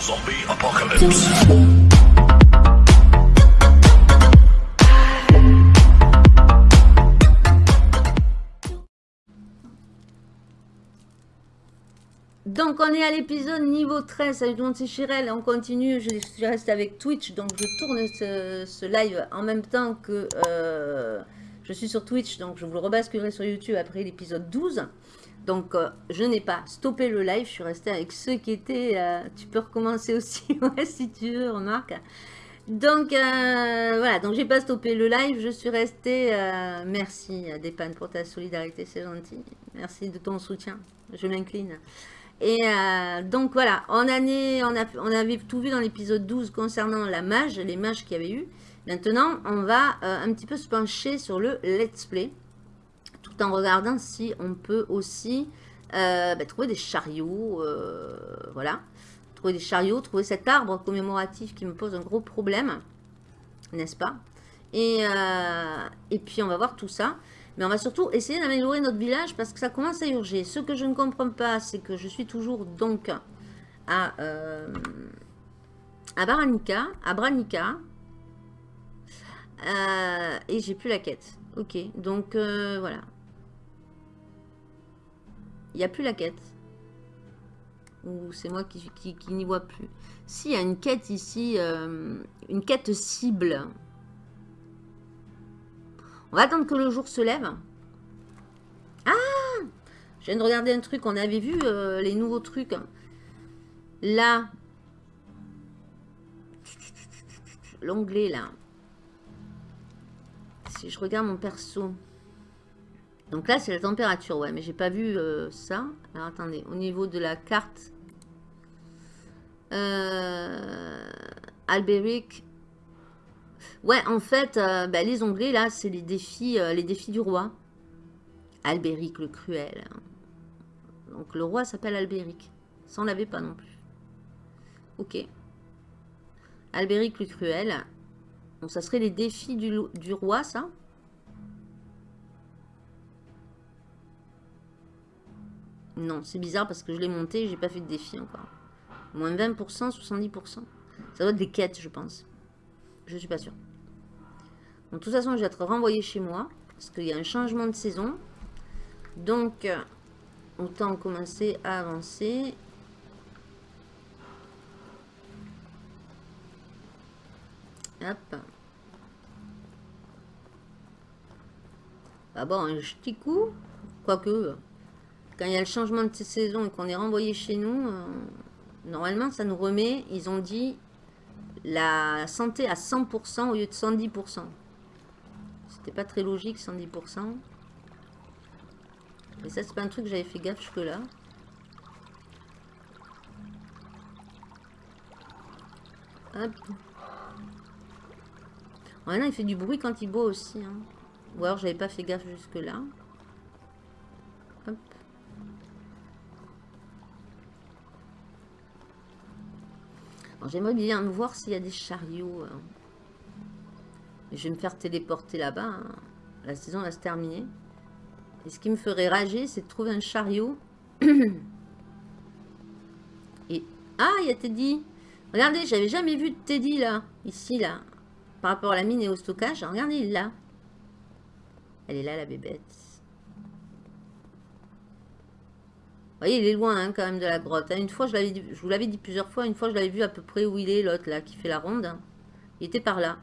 Zombie apocalypse. Donc on est à l'épisode niveau 13, salut tout le monde c'est Chirel, on continue, je suis restée avec Twitch, donc je tourne ce, ce live en même temps que euh, je suis sur Twitch, donc je vous le rebasculerai sur YouTube après l'épisode 12. Donc euh, je n'ai pas stoppé le live, je suis restée avec ceux qui étaient, euh, tu peux recommencer aussi si tu veux, remarque. Donc euh, voilà, donc j'ai pas stoppé le live, je suis restée, merci Dépan pour ta solidarité, c'est gentil, merci de ton soutien, je m'incline. Et donc voilà, on, on, avait tout vu dans l'épisode 12 concernant la mage, les mages qu'il y avait eu. Maintenant, on va un petit peu se pencher sur le let's play, en regardant si on peut aussi euh, bah, trouver des chariots, euh, voilà. Trouver des chariots, trouver cet arbre commémoratif qui me pose un gros problème, n'est-ce pas? Et, euh, et puis on va voir tout ça. Mais on va surtout essayer d'améliorer notre village parce que ça commence à urger. Ce que je ne comprends pas, c'est que je suis toujours donc à, à Baranica, à Branica. Et j'ai plus la quête. Ok, donc voilà. Il n'y a plus la quête. Ou c'est moi qui, n'y vois plus. Si, il y a une quête ici, euh, une quête cible. On va attendre que le jour se lève. Ah Je viens de regarder un truc. On avait vu euh, les nouveaux trucs. Là. L'onglet, là. Si je regarde mon perso. Donc là, c'est la température. Ouais, mais j'ai pas vu euh, ça. Alors, attendez. Au niveau de la carte. Euh, Albéric. Ouais, en fait, euh, bah, les onglets, là, c'est les défis, euh, les défis du roi. Albéric le cruel. Donc, le roi s'appelle Albéric. Ça, on l'avait pas non plus. Ok. Albéric le cruel. Donc, ça serait les défis du roi, ça? Non, c'est bizarre parce que je l'ai monté et j'ai pas fait de défi encore. Moins 20%, 70%. Ça doit être des quêtes, je pense. Je suis pas sûre. de toute façon, je vais être renvoyé chez moi. Parce qu'il y a un changement de saison. Donc, autant commencer à avancer. Hop. Ah bon, un petit coup. Quoique, quand il y a le changement de saison et qu'on est renvoyé chez nous, euh, normalement, ça nous remet, ils ont dit, la santé à 100% au lieu de 110%. C'était pas très logique, 110%. Mais ça, c'est pas un truc que j'avais fait gaffe jusque-là. Hop. Maintenant, il fait du bruit quand il boit aussi. Hein. Ou alors, j'avais pas fait gaffe jusque-là. J'aimerais bien voir s'il y a des chariots. hein. Je vais me faire téléporter là-bas. hein. La saison va se terminer. Et ce qui me ferait rager, c'est de trouver un chariot. Et... Ah, il y a Teddy. Regardez, j'avais jamais vu Teddy là. Ici, là. Par rapport à la mine et au stockage. Regardez, il est là. Elle est là, la bébête. Voyez, il est loin hein, quand même de la grotte. hein. Une fois, je, dit- je vous l'avais dit plusieurs fois, une fois, je l'avais vu à peu près où il est, l'autre là, qui fait la ronde. hein. Il était par là.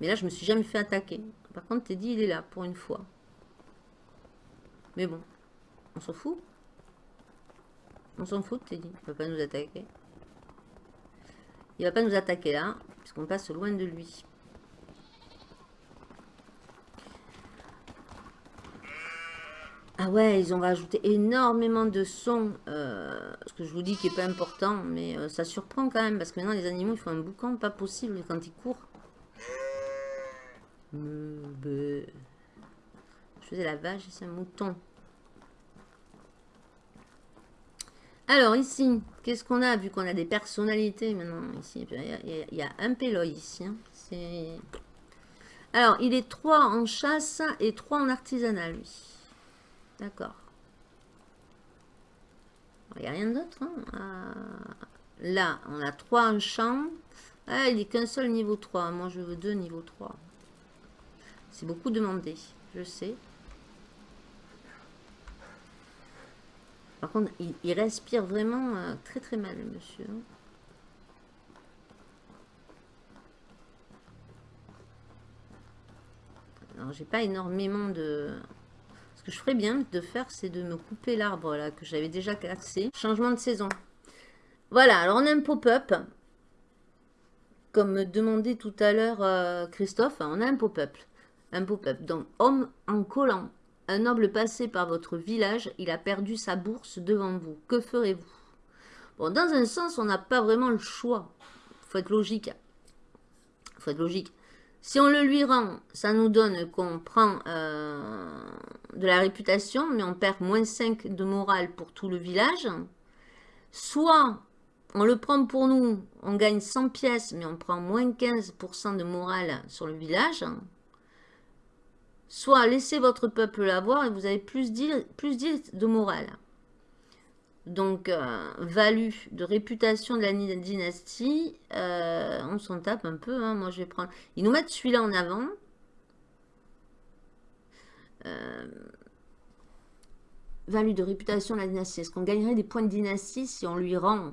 Mais là, je me suis jamais fait attaquer. Par contre, Teddy, il est là, pour une fois. Mais bon, on s'en fout. On s'en fout Teddy. Il va pas nous attaquer. Il va pas nous attaquer là, puisqu'on passe loin de lui. Ah ouais, ils ont rajouté énormément de sons. euh, ce que je vous dis qui est pas important, mais euh, ça surprend quand même, parce que maintenant les animaux ils font un boucan pas possible quand ils courent. Je faisais la vache et c'est un mouton. Alors ici, qu'est-ce qu'on a vu qu'on a des personnalités maintenant ici? Il y a, un péloï ici. hein. Alors, il est 3 en chasse et 3 en artisanat, lui. D'accord. Il n'y a rien d'autre. hein. Là, on a 3 en champ. Ah, il n'est qu'un seul niveau 3. Moi, je veux deux niveau 3. C'est beaucoup demandé, je sais. Par contre, il, respire vraiment euh, très très mal, monsieur. Alors, j'ai pas énormément de... Je ferais bien de faire, c'est de me couper l'arbre là que j'avais déjà cassé. Changement de saison. Voilà, alors on a un pop-up. Comme me demandait tout à l'heure euh, Christophe, on a un pop-up. Un pop-up. Donc, homme en collant. Un noble passé par votre village, il a perdu sa bourse devant vous. Que ferez-vous? Bon, dans un sens, on n'a pas vraiment le choix. faut être logique. faut être logique. Si on le lui rend, ça nous donne qu'on prend euh, de la réputation, mais on perd moins 5 de morale pour tout le village. Soit on le prend pour nous, on gagne 100 pièces, mais on prend moins 15% de morale sur le village. Soit laissez votre peuple l'avoir et vous avez plus 10, plus de morale. Donc, euh, value de réputation de la dynastie, euh, on s'en tape un peu. Hein. Moi, je vais prendre... Ils nous mettent celui-là en avant. Euh, value de réputation de la dynastie. Est-ce qu'on gagnerait des points de dynastie si on lui rend?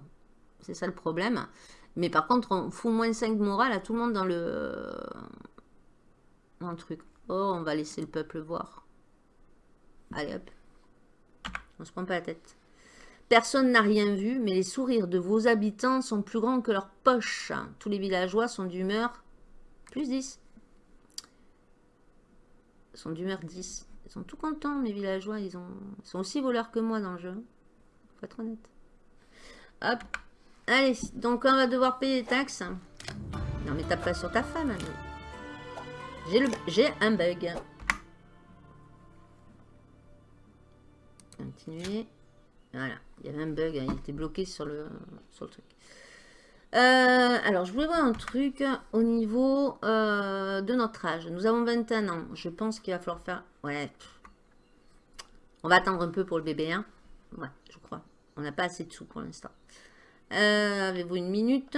C'est ça le problème. Mais par contre, on fout moins 5 de morale à tout le monde dans le, dans le truc. Oh, on va laisser le peuple voir. Allez hop. On se prend pas la tête. Personne n'a rien vu, mais les sourires de vos habitants sont plus grands que leurs poches. Tous les villageois sont d'humeur plus 10. Ils sont d'humeur 10. Ils sont tout contents, mes villageois. Ils, ont... sont aussi voleurs que moi dans le jeu. Faut être honnête. Hop. Allez, donc on va devoir payer les taxes. Non mais tape pas sur ta femme. J'ai un bug. Continuer. Voilà, il y avait un bug, hein, il était bloqué sur le, sur le truc. Euh, alors, je voulais voir un truc au niveau euh, de notre âge. Nous avons 21 ans. Je pense qu'il va falloir faire... Ouais. On va attendre un peu pour le bébé, hein. Ouais, je crois. On n'a pas assez de sous pour l'instant. Euh, avez-vous une minute?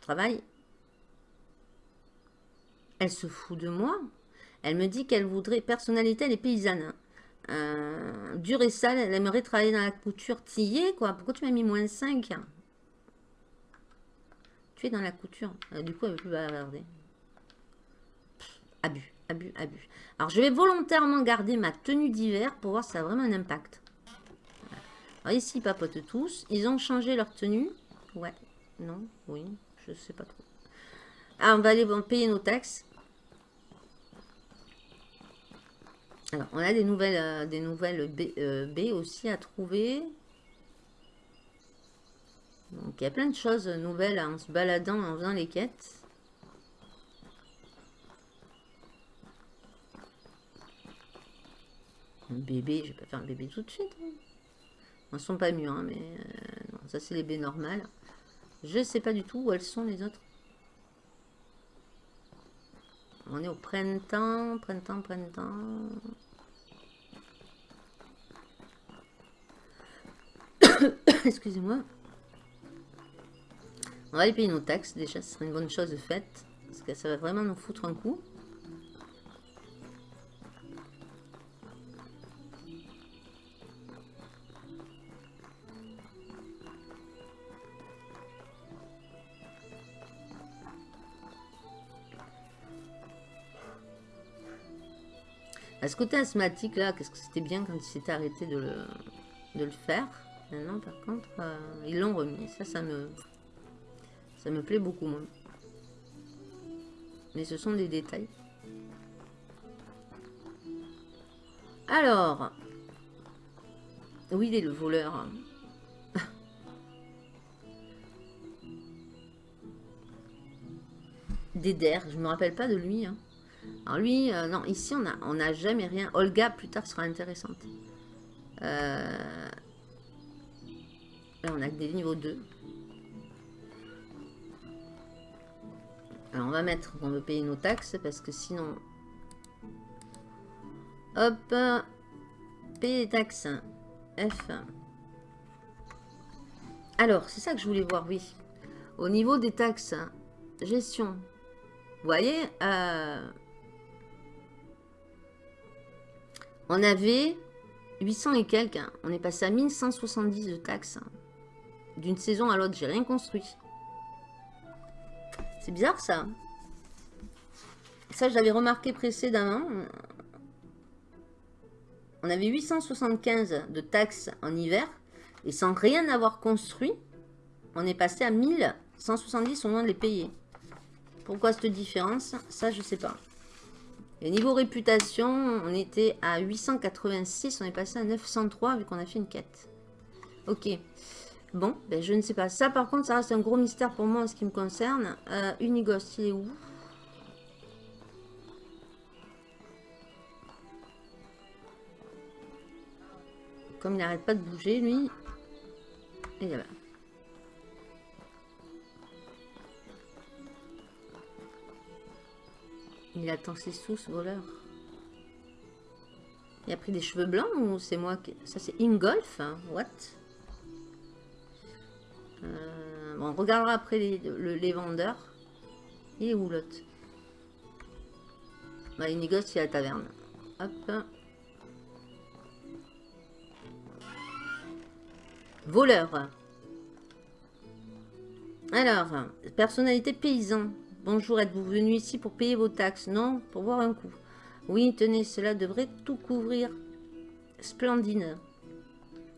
Travail. Elle se fout de moi. Elle me dit qu'elle voudrait... Personnalité, elle est paysanne. Euh, dure et sale, elle aimerait travailler dans la couture. T'y quoi Pourquoi tu m'as mis moins 5 Dans la couture. Euh, du coup, elle ne veut plus bavarder. Abus, abus, abus. Alors, je vais volontairement garder ma tenue d'hiver pour voir si ça a vraiment un impact. Alors, ici, ils papotent tous. Ils ont changé leur tenue. Ouais, non, oui, je sais pas trop. Ah, on va aller payer nos taxes. Alors, on a des nouvelles, euh, des nouvelles euh, B, aussi à trouver. Donc, il y a plein de choses nouvelles en se baladant, en faisant les quêtes. Un bébé, je vais pas faire un bébé tout de suite. Hein. Ne sont pas mûrs, hein, mais euh, ça c'est les baies normales. Je sais pas du tout où elles sont les autres. On est au printemps, printemps, printemps. Excusez-moi. On va aller payer nos taxes déjà, ce serait une bonne chose faite. Parce que ça va vraiment nous foutre un coup. À ce côté asthmatique là, qu'est-ce que c'était bien quand il s'était arrêté de le, de le faire? Maintenant par contre, euh, ils l'ont remis. Ça, ça me, ça me plaît beaucoup moins. Mais ce sont des détails. Alors, oui, il est le voleur. Déder, je me rappelle pas de lui. Hein. Alors lui, euh, non, ici on n'a on a jamais rien. Olga, plus tard, sera intéressante. Euh, là, on a que des niveaux 2. Alors on va mettre, on veut payer nos taxes parce que sinon... Hop, payer les taxes. F. Alors, c'est ça que je voulais voir, oui. Au niveau des taxes, gestion. Vous voyez, euh, on avait 800 et quelques. Hein. On est passé à 1170 de taxes. Hein. D'une saison à l'autre, j'ai rien construit. C'est bizarre ça. Ça, je l'avais remarqué précédemment. On avait 875 de taxes en hiver. Et sans rien avoir construit, on est passé à 1170 au moins de les payer. Pourquoi cette différence? Ça, je sais pas. Et niveau réputation, on était à 886, on est passé à 903 vu qu'on a fait une quête. Ok. Bon, ben je ne sais pas. Ça, par contre, ça reste un gros mystère pour moi en ce qui me concerne. Euh, Unigos, il est où? Comme il n'arrête pas de bouger, lui. Et là. Il attend ses sous, ce voleur. Il a pris des cheveux blancs ou c'est moi qui... Ça, c'est Ingolf hein? What? On regardera après les, vendeurs. Il est où l'autre? Bah, Il négocie à la taverne. Hop. Voleur. Alors, personnalité paysan. Bonjour, êtes-vous venu ici pour payer vos taxes? Non, pour voir un coup. Oui, tenez, cela devrait tout couvrir. Splendide.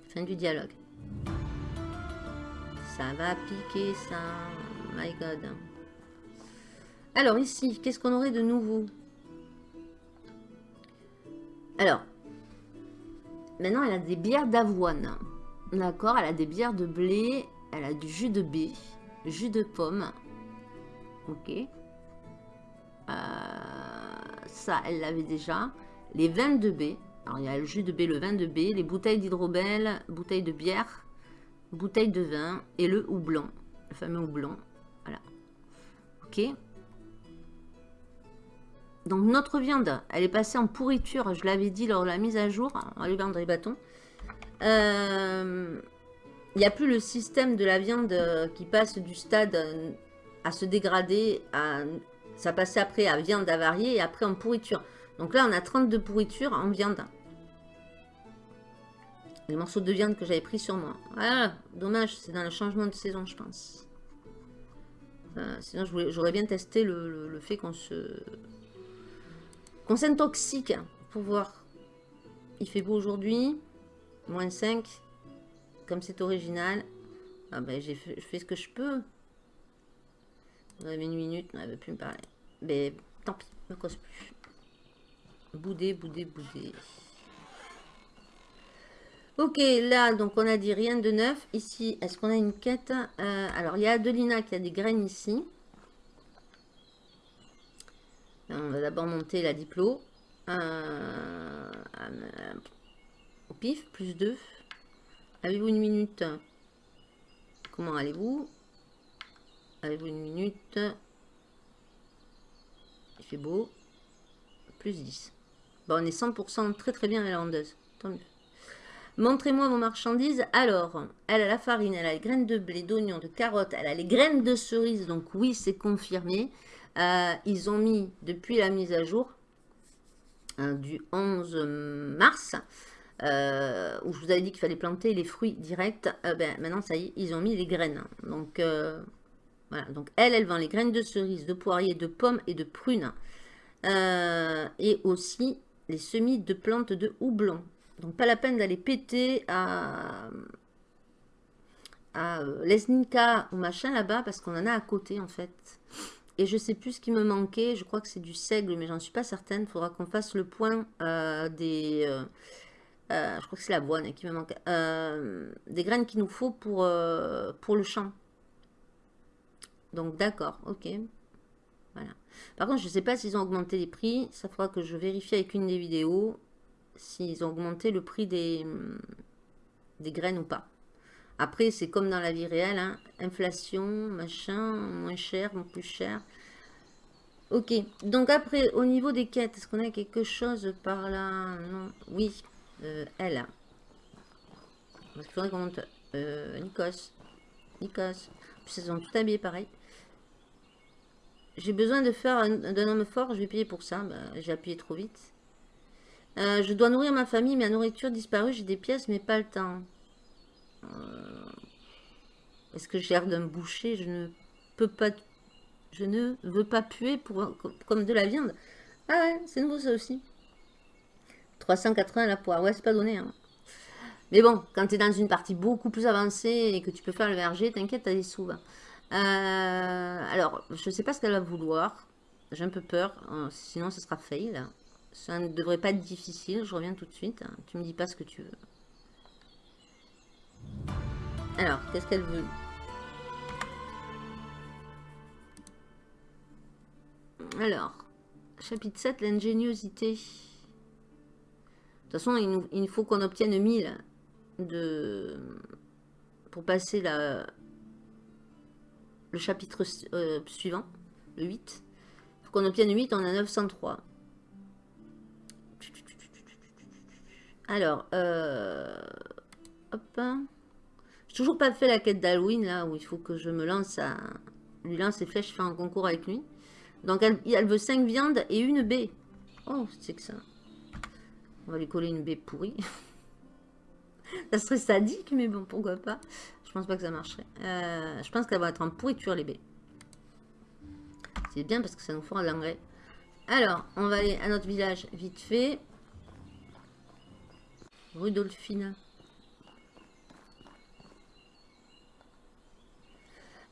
Fin du dialogue. Ça va piquer, ça. My God. Alors, ici, qu'est-ce qu'on aurait de nouveau? Alors, maintenant, elle a des bières d'avoine. D'accord, elle a des bières de blé, elle a du jus de baie, jus de pomme, Ok? Euh, ça, elle l'avait déjà. Les vins de baie. Alors, il y a le jus de baie, le vin de baie, les bouteilles d'hydrobel, bouteilles de bière, bouteilles de vin et le houblon. Le fameux houblon. Voilà. Ok. Donc, notre viande, elle est passée en pourriture. Je l'avais dit lors de la mise à jour. On va lui vendre les bâtons. Euh, il n'y a plus le système de la viande qui passe du stade à se dégrader, à, ça passait après à viande avariée et après en pourriture. Donc là, on a 32 pourritures en viande. Les morceaux de viande que j'avais pris sur moi. Voilà, dommage, c'est dans le changement de saison, je pense. Euh, sinon, j'aurais bien testé le, fait qu'on se... qu'on s'intoxique pour voir. Il fait beau aujourd'hui, moins 5, comme c'est original. Ah ben, j'ai fait, je fais ce que je peux. On avait une minute, on n'avait plus me parler. Mais tant pis, ne cause plus. Boudé, boudé, boudé. Ok, là, donc on a dit rien de neuf. Ici, est-ce qu'on a une quête euh, Alors, il y a Adelina qui a des graines ici. on va d'abord monter la diplo. Euh, au pif, plus 2. Avez-vous une minute? Comment allez-vous? Avez-vous une minute? Il fait beau. Plus 10. Bon, on est 100% très très bien à Tant mieux. Montrez-moi vos marchandises. Alors, elle a la farine, elle a les graines de blé, d'oignon, de carottes, elle a les graines de cerise. Donc oui, c'est confirmé. Euh, ils ont mis, depuis la mise à jour, hein, du 11 mars, euh, où je vous avais dit qu'il fallait planter les fruits directs. Euh, ben, maintenant, ça y est, ils ont mis les graines. Donc, donc elle, elle vend les graines de cerise, de poirier, de pommes et de prunes. Et aussi les semis de plantes de houblon. Donc pas la peine d'aller péter à, à euh, Lesninka ou machin là-bas parce qu'on en a à côté en fait. Et je sais plus ce qui me manquait, je crois que c'est du seigle mais j'en suis pas certaine. Il faudra qu'on fasse le point euh, des... je crois que c'est la boîte qui me manque. des graines qu'il nous faut pour, pour le champ. Donc d'accord, ok. Voilà. Par contre, je ne sais pas s'ils ont augmenté les prix. Ça fera que je vérifie avec une des vidéos s'ils ont augmenté le prix des, des graines ou pas. Après, c'est comme dans la vie réelle. Hein. Inflation, machin, moins cher, plus cher. Ok. Donc après, au niveau des quêtes, est-ce qu'on a quelque chose par là? Non. Oui. Euh, elle. Parce qu'il faudrait qu'on monte. Euh, Nikos. Nikos. Puis elles sont toutes habillées pareil. J'ai besoin de faire d'un homme fort, je vais payer pour ça. Bah, j'ai appuyé trop vite. Euh, je dois nourrir ma famille, la nourriture disparue, j'ai des pièces, mais pas le temps. Euh, est-ce que j'ai l'air d'un boucher? Je ne peux pas... Je ne veux pas puer pour, comme de la viande. Ah ouais, c'est nouveau ça aussi. 380 la poire. Ouais, c'est pas donné. Hein. Mais bon, quand tu es dans une partie beaucoup plus avancée et que tu peux faire le verger, t'inquiète, t'as des sous. Euh, alors, je sais pas ce qu'elle va vouloir. J'ai un peu peur. Euh, sinon, ce sera fail. Ça ne devrait pas être difficile. Je reviens tout de suite. Tu me dis pas ce que tu veux. Alors, qu'est-ce qu'elle veut? Alors, chapitre 7, l'ingéniosité. De toute façon, il, il faut qu'on obtienne 1000 de, pour passer la, le chapitre euh, suivant, le 8. Il faut qu'on obtienne 8, on a 903. Alors, euh, hop. J'ai toujours pas fait la quête d'Halloween, là, où il faut que je me lance à... Lui lance les flèches, faire un concours avec lui. Donc, elle, elle veut 5 viandes et une baie. Oh, c'est que ça. On va lui coller une baie pourrie. ça serait sadique, mais bon, pourquoi pas. Je pense pas que ça marcherait. Euh, je pense qu'elle va être en pourriture, les baies. C'est bien parce que ça nous fera de l'engrais. Alors, on va aller à notre village vite fait. Rudolphine.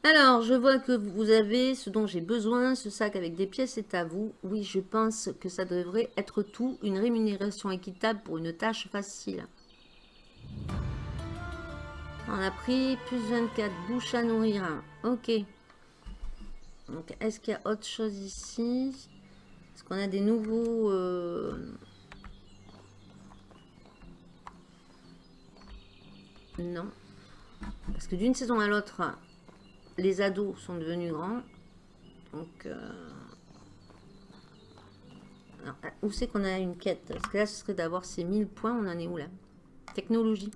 Alors, je vois que vous avez ce dont j'ai besoin. Ce sac avec des pièces est à vous. Oui, je pense que ça devrait être tout. Une rémunération équitable pour une tâche facile. On a pris plus 24 bouches à nourrir. Ok. Donc, est-ce qu'il y a autre chose ici? Est-ce qu'on a des nouveaux... Euh, non. Parce que d'une saison à l'autre, les ados sont devenus grands. Donc... Euh, où c'est qu'on a une quête? Parce que là, ce serait d'avoir ces 1000 points. On en est où là? Technologie.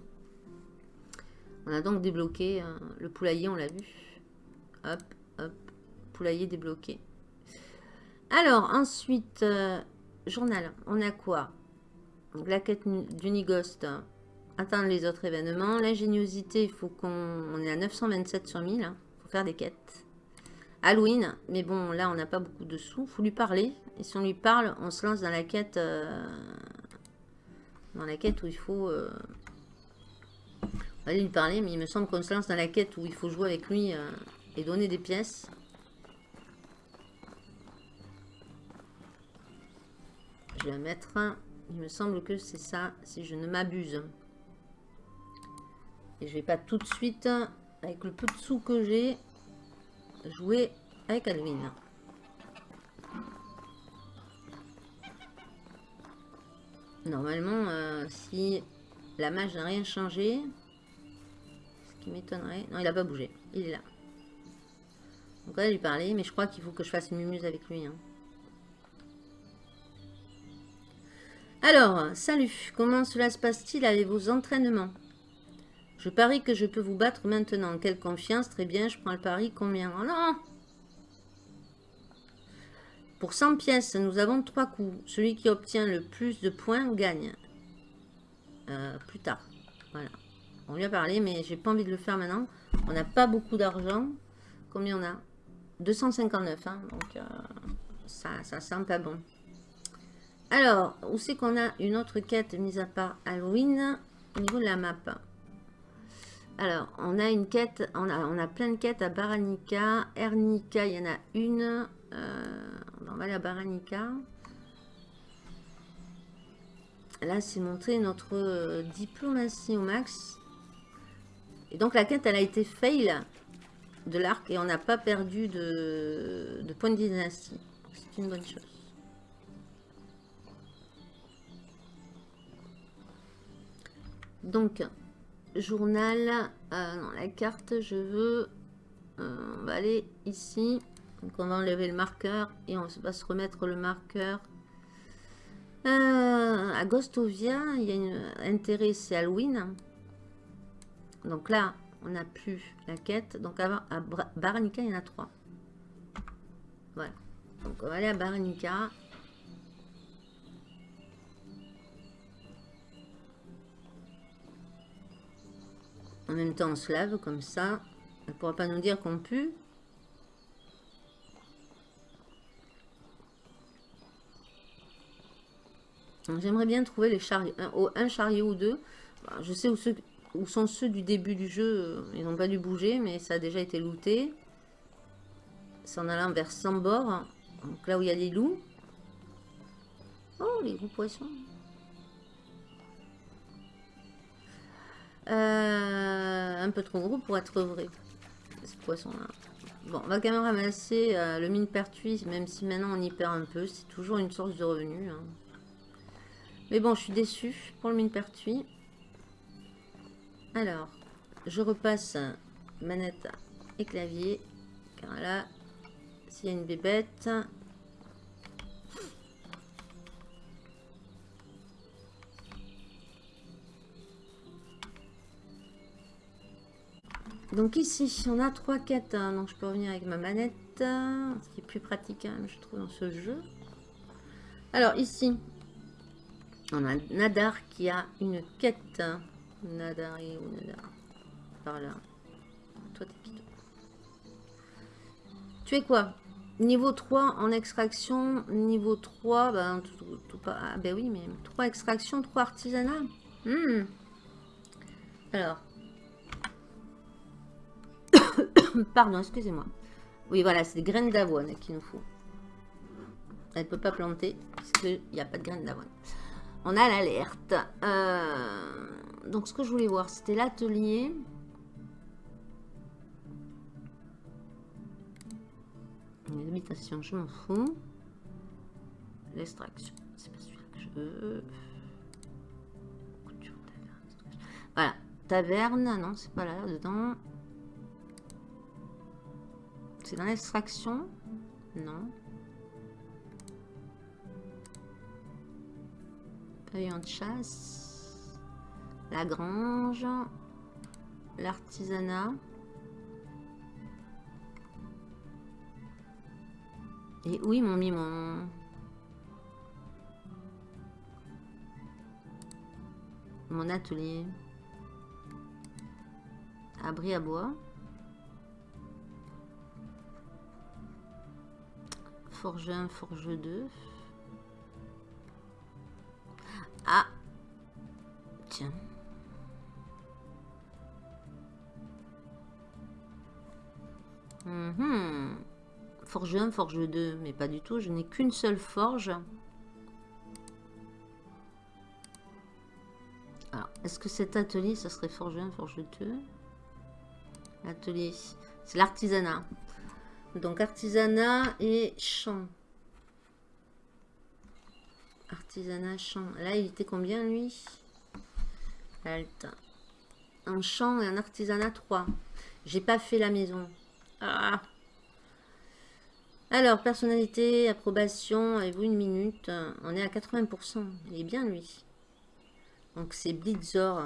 On a donc débloqué euh, le poulailler, on l'a vu. Hop, hop, poulailler débloqué. Alors, ensuite, euh, journal, on a quoi? La quête d'Unigost, attendre les autres événements. L'ingéniosité, il faut qu'on est à 927 sur 1000. Il hein. faut faire des quêtes. Halloween, mais bon, là, on n'a pas beaucoup de sous. Il faut lui parler. Et si on lui parle, on se lance dans la quête... Euh, dans la quête où il faut aller lui parler, mais il me semble qu'on se lance dans la quête où il faut jouer avec lui euh, et donner des pièces. Je vais mettre. Il me semble que c'est ça, si je ne m'abuse. Et je vais pas tout de suite, avec le peu de sous que j'ai, jouer avec Alvin. Normalement, euh, si la mage n'a rien changé, m'étonnerait. Non, il a pas bougé. Il est là. Donc on va lui parler, mais je crois qu'il faut que je fasse une mumuse avec lui. Hein. Alors, salut. Comment cela se passe-t-il avec vos entraînements? Je parie que je peux vous battre maintenant. Quelle confiance. Très bien, je prends le pari. Combien? Oh non Pour 100 pièces, nous avons trois coups. Celui qui obtient le plus de points gagne. Euh, plus tard. Voilà. On lui a parlé, mais j'ai pas envie de le faire maintenant. On n'a pas beaucoup d'argent. Combien on a? 259, hein, donc euh, ça, ça sent pas bon. Alors, où c'est qu'on a une autre quête mise à part Halloween au niveau de la map? Alors, on a une quête, on a, on a plein de quêtes à Baranica. Ernica, il y en a une. Euh, on va aller à Baranica. Là, c'est montrer notre euh, diplomatie au max. Et donc la quête, elle a été fail de l'arc et on n'a pas perdu de, de points de dynastie. C'est une bonne chose. Donc, journal, euh, non, la carte, je veux, euh, on va aller ici. Donc on va enlever le marqueur et on va se remettre le marqueur. Euh, à Gostovia, il y a un intérêt, c'est Halloween. Donc là, on n'a plus la quête. Donc à, à Baranica, il y en a trois. Voilà. Donc on va aller à Baranica. En même temps, on se lave comme ça. Elle ne pourra pas nous dire qu'on pue. J'aimerais bien trouver les chariots, un, chariot ou deux. Bah, je sais où, sont ceux du début du jeu. Ils n'ont pas dû bouger, mais ça a déjà été looté. C'est en allant vers Sambor. Donc là où il y a les loups. Oh, les gros poissons. Euh, un peu trop gros pour être vrai. Ce poisson-là. Bon, on va quand même ramasser euh, le mine pertuis, même si maintenant on y perd un peu. C'est toujours une source de revenus. Hein. Mais bon, je suis déçue pour le mine pertuis. Alors, je repasse manette et clavier. Car là, s'il y a une bébête... Donc ici, on a trois quêtes, hein. donc je peux revenir avec ma manette, ce qui est plus pratique, hein, je trouve, dans ce jeu. Alors ici, on a Nadar qui a une quête. Nadar et où Nadar? Par là. Toi, t'es qui Tu es quoi? Niveau 3 en extraction. Niveau 3, ben, tout, pas. Ah, ben oui, mais 3 extraction, 3 artisanat. Hmm. Alors. Pardon, excusez-moi. Oui, voilà, c'est des graines d'avoine qu'il nous faut. Elle ne peut pas planter puisqu'il n'y a pas de graines d'avoine on a l'alerte. Euh, donc, ce que je voulais voir, c'était l'atelier. Les habitations, je m'en fous. L'extraction, c'est pas celui-là que je veux. Voilà, taverne, non, c'est pas là, dedans. C'est dans l'extraction Non. de chasse, la grange, l'artisanat. Et oui, mon mis mon... Mon atelier. Abri à bois. Forge 1, forge 2. Ah Tiens. Mhm. Forge 1, forge 2, mais pas du tout. Je n'ai qu'une seule forge. Alors, est-ce que cet atelier, ça serait forge 1, forge 2 Atelier, c'est l'artisanat. Donc, artisanat et champ. Artisanat, champ. Là, il était combien, lui? Alt. Un champ et un artisanat 3. J'ai pas fait la maison. Ah. Alors, personnalité, approbation, avez-vous une minute? On est à 80%. Il est bien, lui. Donc, c'est Blitzor.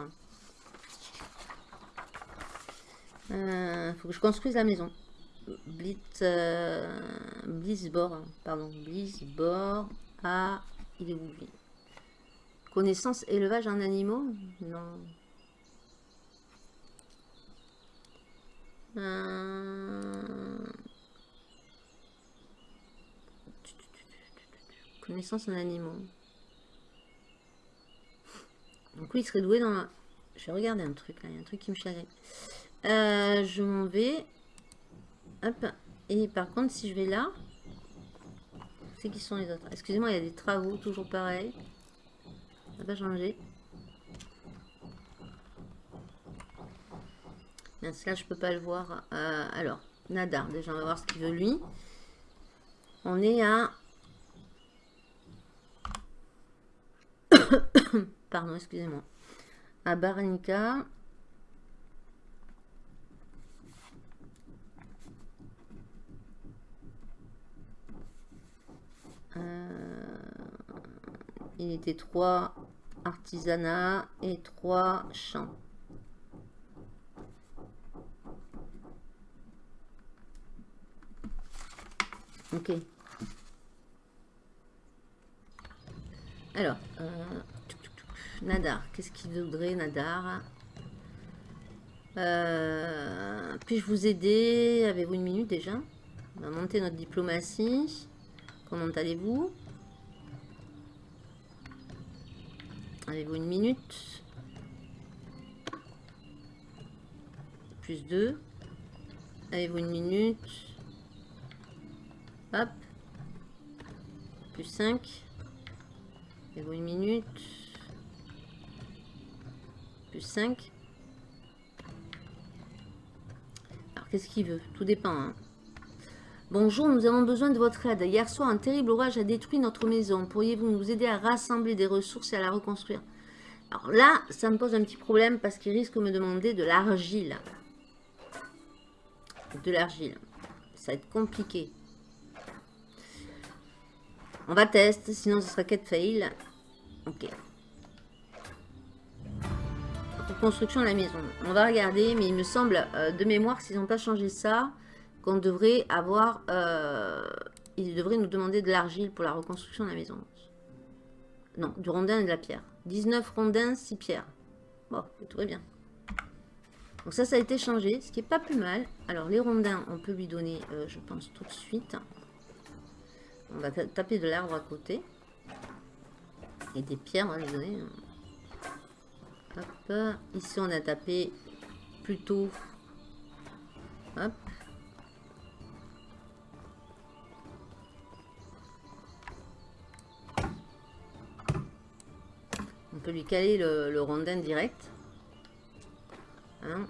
Il euh, faut que je construise la maison. Blitz, euh, Blitzbor, pardon, Blitzbor à il est où Connaissance, élevage en animaux Non. Euh, connaissance en animaux. Donc oui, il serait doué dans la... Je vais regarder un truc là, il y a un truc qui me chagrine. Euh, je m'en vais. Hop. Et par contre, si je vais là, c'est qui sont les autres? Excusez-moi, il y a des travaux, toujours pareil. Ça n'a pas changé. Bien, là, je peux pas le voir. Euh, alors, Nadar, déjà, on va voir ce qu'il veut lui. On est à... Pardon, excusez-moi. À Baranica. Il était 3 artisanat et 3 champs. Ok. Alors, euh, Nadar, qu'est-ce qu'il voudrait Nadar? Euh, puis-je vous aider? Avez-vous une minute déjà? On va monter notre diplomatie. Comment allez-vous? Avez-vous une minute Plus 2. Avez-vous une minute Hop. Plus 5. Avez-vous une minute Plus 5. Alors, qu'est-ce qu'il veut? Tout dépend. Hein. Bonjour, nous avons besoin de votre aide. Hier soir, un terrible orage a détruit notre maison. Pourriez-vous nous aider à rassembler des ressources et à la reconstruire? Alors là, ça me pose un petit problème parce qu'il risque de me demander de l'argile. De l'argile. Ça va être compliqué. On va tester, sinon ce sera quête fail. Ok. construction de la maison. On va regarder, mais il me semble, euh, de mémoire, s'ils n'ont pas changé ça, qu'on devrait avoir... Euh, ils devraient nous demander de l'argile pour la reconstruction de la maison. Non, du rondin et de la pierre. 19 rondins, 6 pierres. Bon, tout va bien. Donc ça, ça a été changé, ce qui est pas plus mal. Alors, les rondins, on peut lui donner, euh, je pense, tout de suite. On va taper de l'arbre à côté. Et des pierres, on va les donner. Hop. Ici, on a tapé plutôt... Hop. Peut lui caler le, rondin direct. Hein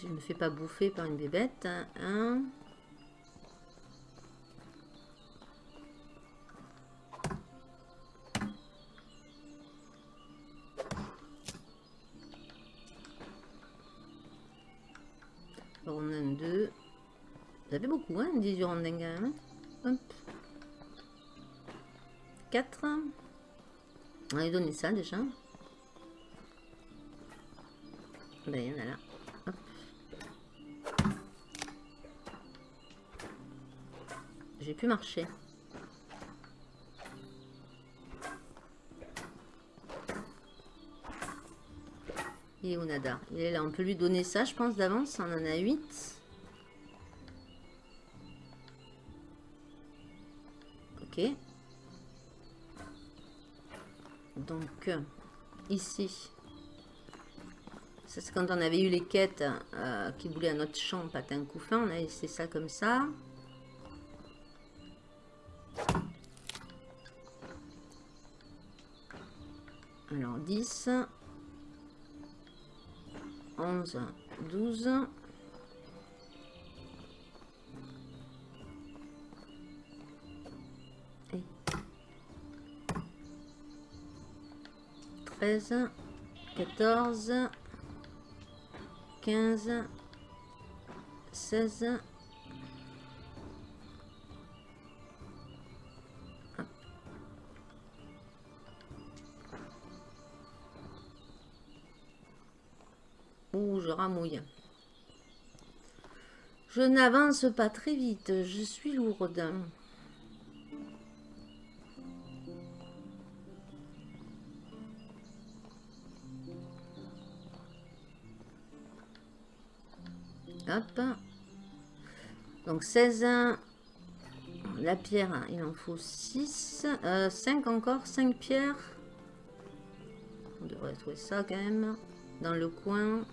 je ne me fais pas bouffer par une bébête. Hein, hein. Rondin 2. Vous avez beaucoup, hein 18 rondins quand même. Hop. 4. On va lui donner ça déjà. Ben, a là. J'ai pu marcher. Il est où Nada Il est là. On peut lui donner ça, je pense, d'avance. On en a 8. Ok. Donc, ici. Ça, c'est quand on avait eu les quêtes euh, qui voulaient à notre champ patin couffin. On a laissé ça comme ça. Alors 10, 11, 12. 13, 14, 15, 16, je ramouille. Je n'avance pas très vite, je suis lourde. Donc 16 la pierre, il en faut 6. 5 euh, encore, 5 pierres. On devrait trouver ça quand même. Dans le coin.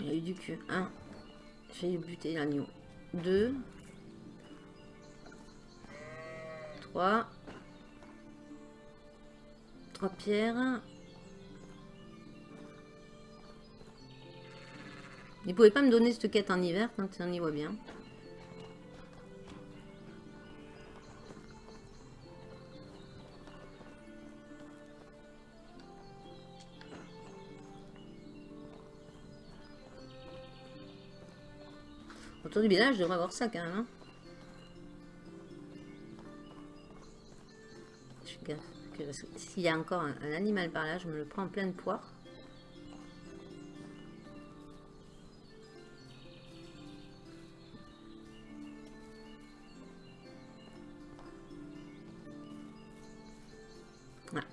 il a eu du cul. 1. J'ai buté l'agneau. 2. 3. 3 pierres. Il pouvait pas me donner cette quête en hiver quand on y voit bien. Autour du village, je devrais avoir ça quand même. Hein. Gaffe. s'il y a encore un, un animal par là, je me le prends en pleine poire. Voilà.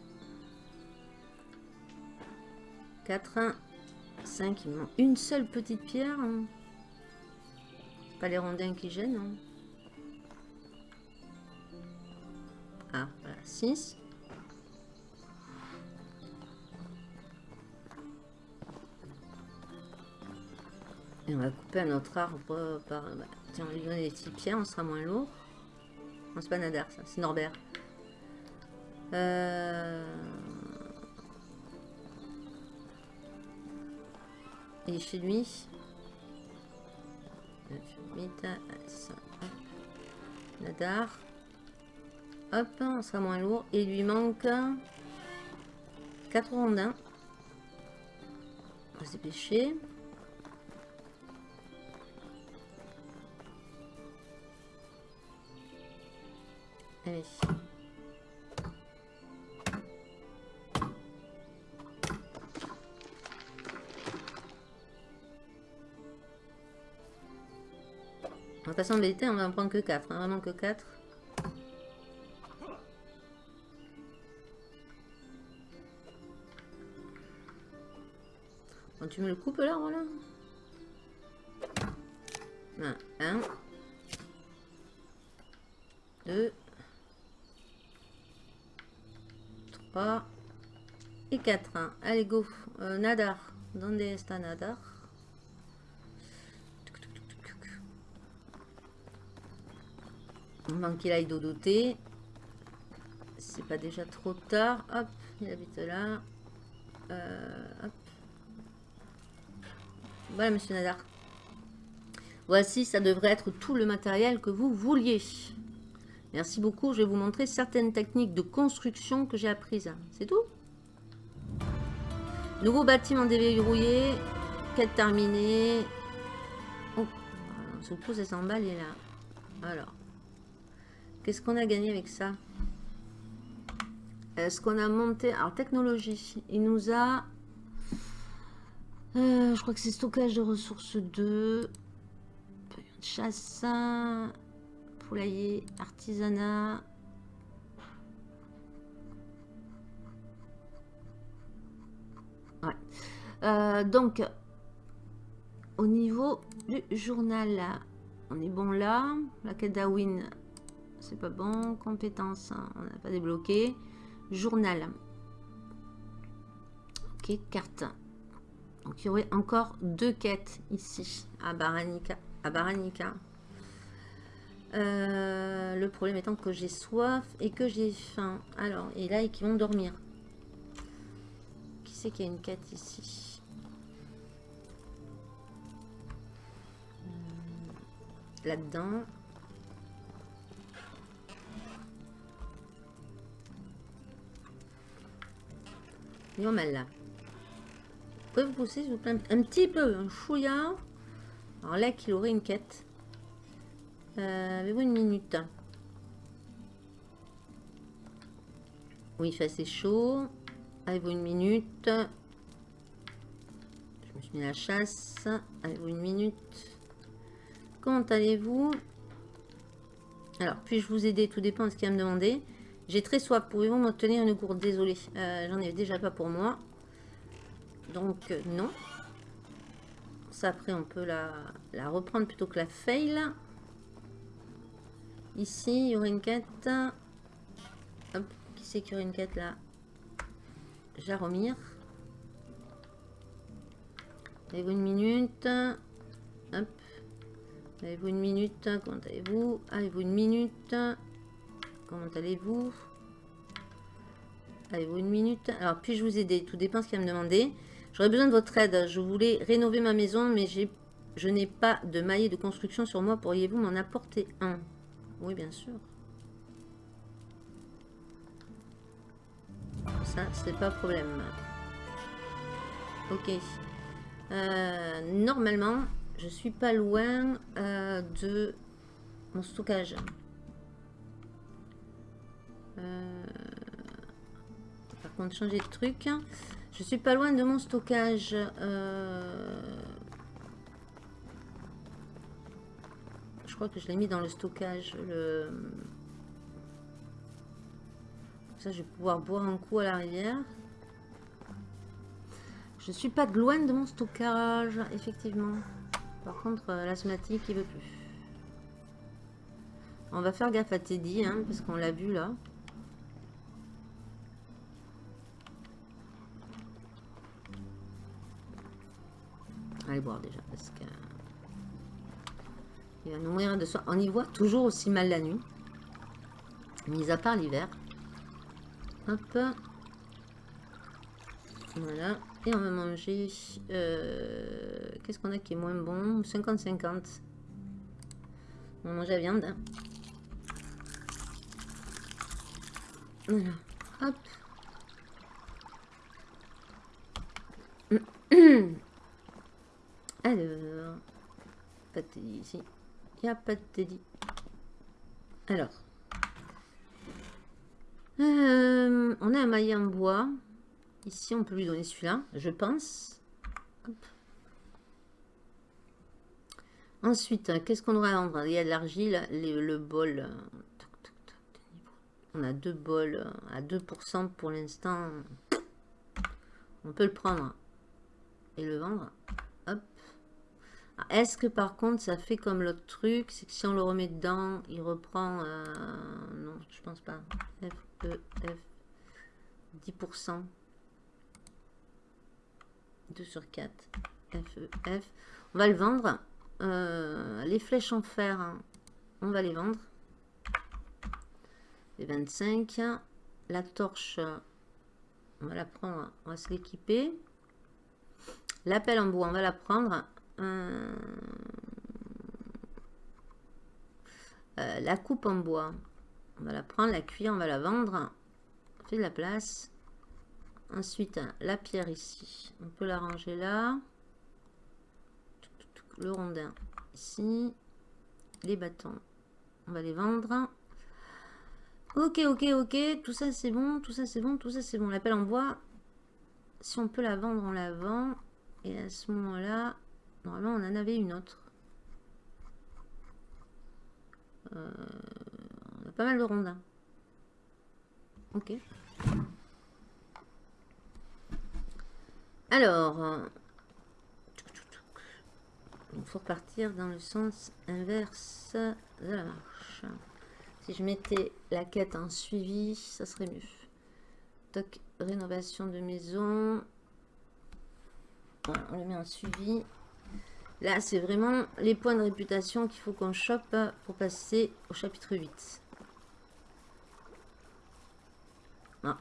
4, 5, il me manque une seule petite pierre. hein. Pas les rondins qui gênent. hein. Ah, voilà, 6. On va couper un autre arbre par... bah, tiens, on lui donner des petites pierres, on sera moins lourd. Non, c'est pas Nadar, ça, c'est Norbert. Euh... Il est chez lui. 9, 8, 5, hop. Nadar. Hop, on sera moins lourd. Et il lui manque 4 rondins. On va se dépêcher. S'embêter, on va en prendre que 4. Hein, vraiment que 4. Bon, tu me le coupes là, voilà. 1. 2. 3. Et 4. Allez, go. Euh, nadar. Donde está Nadar Avant qu'il aille dodoter. C'est pas déjà trop tard. Hop, il habite là. Euh. Voilà, monsieur Nadar. Voici, ça devrait être tout le matériel que vous vouliez. Merci beaucoup. Je vais vous montrer certaines techniques de construction que j'ai apprises. C'est tout? Nouveau bâtiment déverrouillé. Quête terminée. Oh, on se pose à s'emballer là. Alors. Qu'est-ce qu'on a gagné avec ça Est-ce qu'on a monté... Alors, technologie. Il nous a... Euh, je crois que c'est stockage de ressources 2. Chasse. Poulailler. Artisanat. Ouais. Euh, donc, au niveau du journal, on est bon là. La quête d'Awin, c'est pas bon. Compétences, hein, on n'a pas débloqué. Journal. Ok, carte. Donc il y aurait encore deux quêtes ici à Baranica. À. Euh, le problème étant que j'ai soif et que j'ai faim. Alors, et là, et qui vont dormir. Qui c'est qu'il y a une quête ici? Euh, Là-dedans. Mal là. Vous pouvez vous pousser s'il vous plaît un petit peu, un chouïa. Alors là qu'il aurait une quête. Euh, Avez-vous une minute? Oui, il fait assez chaud. Avez-vous une minute? Je me suis mis à la chasse. Avez-vous une minute? Comment allez-vous? Alors, puis-je vous aider? Tout dépend de ce qu'il va me demander. J'ai très soif. Pouvez-vous m'obtenir une gourde? Désolé. Euh, J'en ai déjà pas pour moi. Donc, euh, non. Ça, après, on peut la, la reprendre plutôt que la fail. Ici, il y aurait une quête. Hop, qui c'est qu'il y aurait une quête là? Jaromir. Avez-vous une minute? Hop. Avez-vous une minute? Comment allez-vous? Avez-vous une minute? Comment allez-vous? Avez-vous une minute? Alors, puis-je vous aider? Tout dépend ce qu'il va me demander. J'aurais besoin de votre aide. Je voulais rénover ma maison, mais je n'ai pas de maillet de construction sur moi. Pourriez-vous m'en apporter un? Oui, bien sûr. Ça, c'est pas problème. Ok. Euh, normalement, je suis pas loin euh, de mon stockage. Contre changer de truc. Je suis pas loin de mon stockage. Euh, je crois que je l'ai mis dans le stockage. Le... Ça, je vais pouvoir boire un coup à la rivière. Je suis pas loin de mon stockage, effectivement. Par contre, euh, l'asthmatique, il veut plus. On va faire gaffe à Teddy, hein, parce qu'on l'a vu là. Allez boire déjà, parce que... Il va nous mourir de soin. On y voit toujours aussi mal la nuit. Mis à part l'hiver. Hop. Voilà. Et on va manger... Euh, qu'est-ce qu'on a qui est moins bon? 50-50. On va manger la viande. Voilà. Hop. Alors, pas de teddy ici. Il n'y a pas de teddy. Alors, euh, on a un maillet en bois. Ici, on peut lui donner celui-là, je pense. Ensuite, qu'est-ce qu'on doit vendre? Il y a de l'argile, le bol. On a deux bols à 2% pour l'instant. On peut le prendre et le vendre. Est-ce que par contre ça fait comme l'autre truc C'est que si on le remet dedans, il reprend... Euh, non, je pense pas. F, E, F. 10%. 2 sur 4. F, E, F. On va le vendre. Euh, les flèches en fer, hein, on va les vendre. Les 25. La torche, on va la prendre, on va se l'équiper. L'appel en bois, on va la prendre. Euh, la coupe en bois. On va la prendre, la cuire, on va la vendre. On fait de la place. Ensuite, la pierre ici. On peut la ranger là. Le rondin ici. Les bâtons. On va les vendre. Ok, ok, ok. Tout ça, c'est bon. Tout ça, c'est bon. Tout ça, c'est bon. La pelle en bois. Si on peut la vendre, on la vend. Et à ce moment-là, Normalement, on en avait une autre. Euh, on a pas mal de rondins. Ok. Alors, il faut repartir dans le sens inverse de la marche. Si je mettais la quête en suivi, ça serait mieux. Toc, rénovation de maison. on le met en suivi. Là, c'est vraiment les points de réputation qu'il faut qu'on chope pour passer au chapitre 8.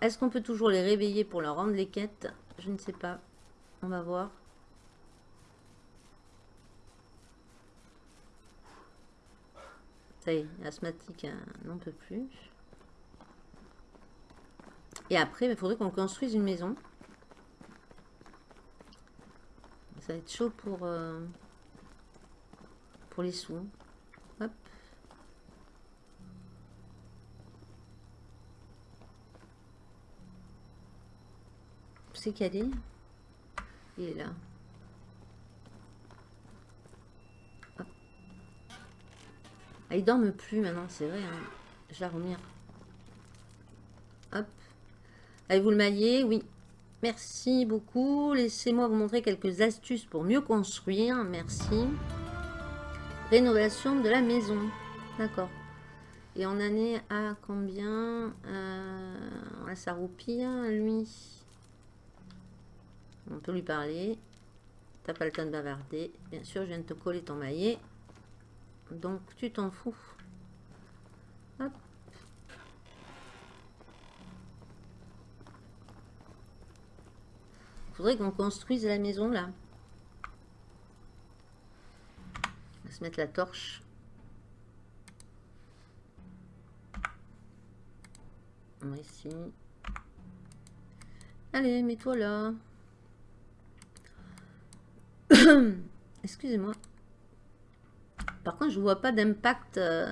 Est-ce qu'on peut toujours les réveiller pour leur rendre les quêtes? Je ne sais pas. On va voir. Ça y est, asthmatique hein, n'en peut plus. Et après, il faudrait qu'on construise une maison. Ça va être chaud pour... Euh, les sous. Hop. C'est calé. Il est là. Ah, il dorme plus maintenant, c'est vrai. Hein. Je vais revenir. Hop. Avez-vous le maillet Oui. Merci beaucoup. Laissez-moi vous montrer quelques astuces pour mieux construire. Merci. Rénovation de la maison. D'accord. Et on en est à combien euh, Ça roupille, lui? On peut lui parler. T'as pas le temps de bavarder. Bien sûr, je viens de te coller ton maillet. Donc, tu t'en fous. Hop. Faudrait qu'on construise la maison là. mettre la torche. Ici. Allez, mets-toi là. Excusez-moi. Par contre, je vois pas d'impact. Euh...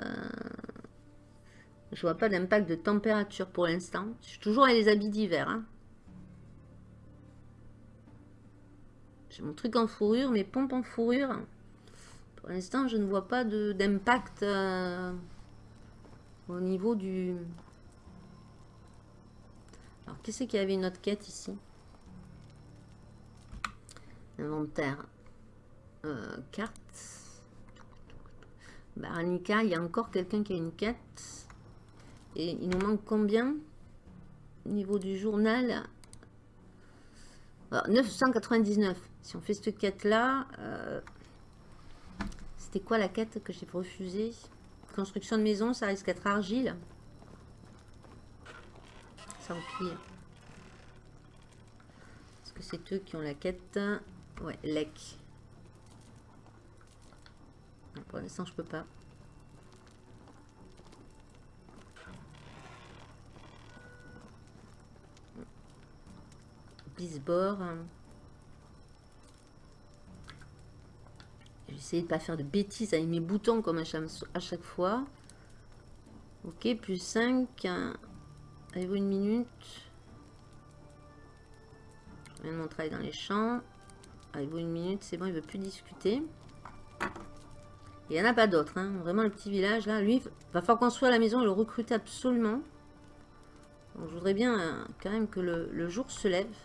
Je vois pas d'impact de température pour l'instant. Je suis toujours à les habits d'hiver. Hein. J'ai mon truc en fourrure, mes pompes en fourrure. Pour l'instant, je ne vois pas d'impact euh, au niveau du... Alors, qu'est-ce qu'il y avait une autre quête ici? Inventaire. Euh, carte. Baranica, il y a encore quelqu'un qui a une quête. Et il nous manque combien? Au niveau du journal 999. Si on fait cette quête-là, euh, c'était quoi la quête que j'ai refusée? Construction de maison, ça risque d'être argile. Ça pire. Est-ce que c'est eux qui ont la quête? Ouais, lec. Pour l'instant, je peux pas. Blisbord. J'essaie de pas faire de bêtises avec mes boutons comme à chaque, fois. Ok, plus 5. Avez-vous une minute? Maintenant, on travaille dans les champs. Avez-vous une minute? C'est bon, il veut plus discuter. Il n'y en a pas d'autres. Hein. Vraiment, le petit village, là, lui, va falloir construire la maison et le recruter absolument. je voudrais bien euh, quand même que le, jour se lève.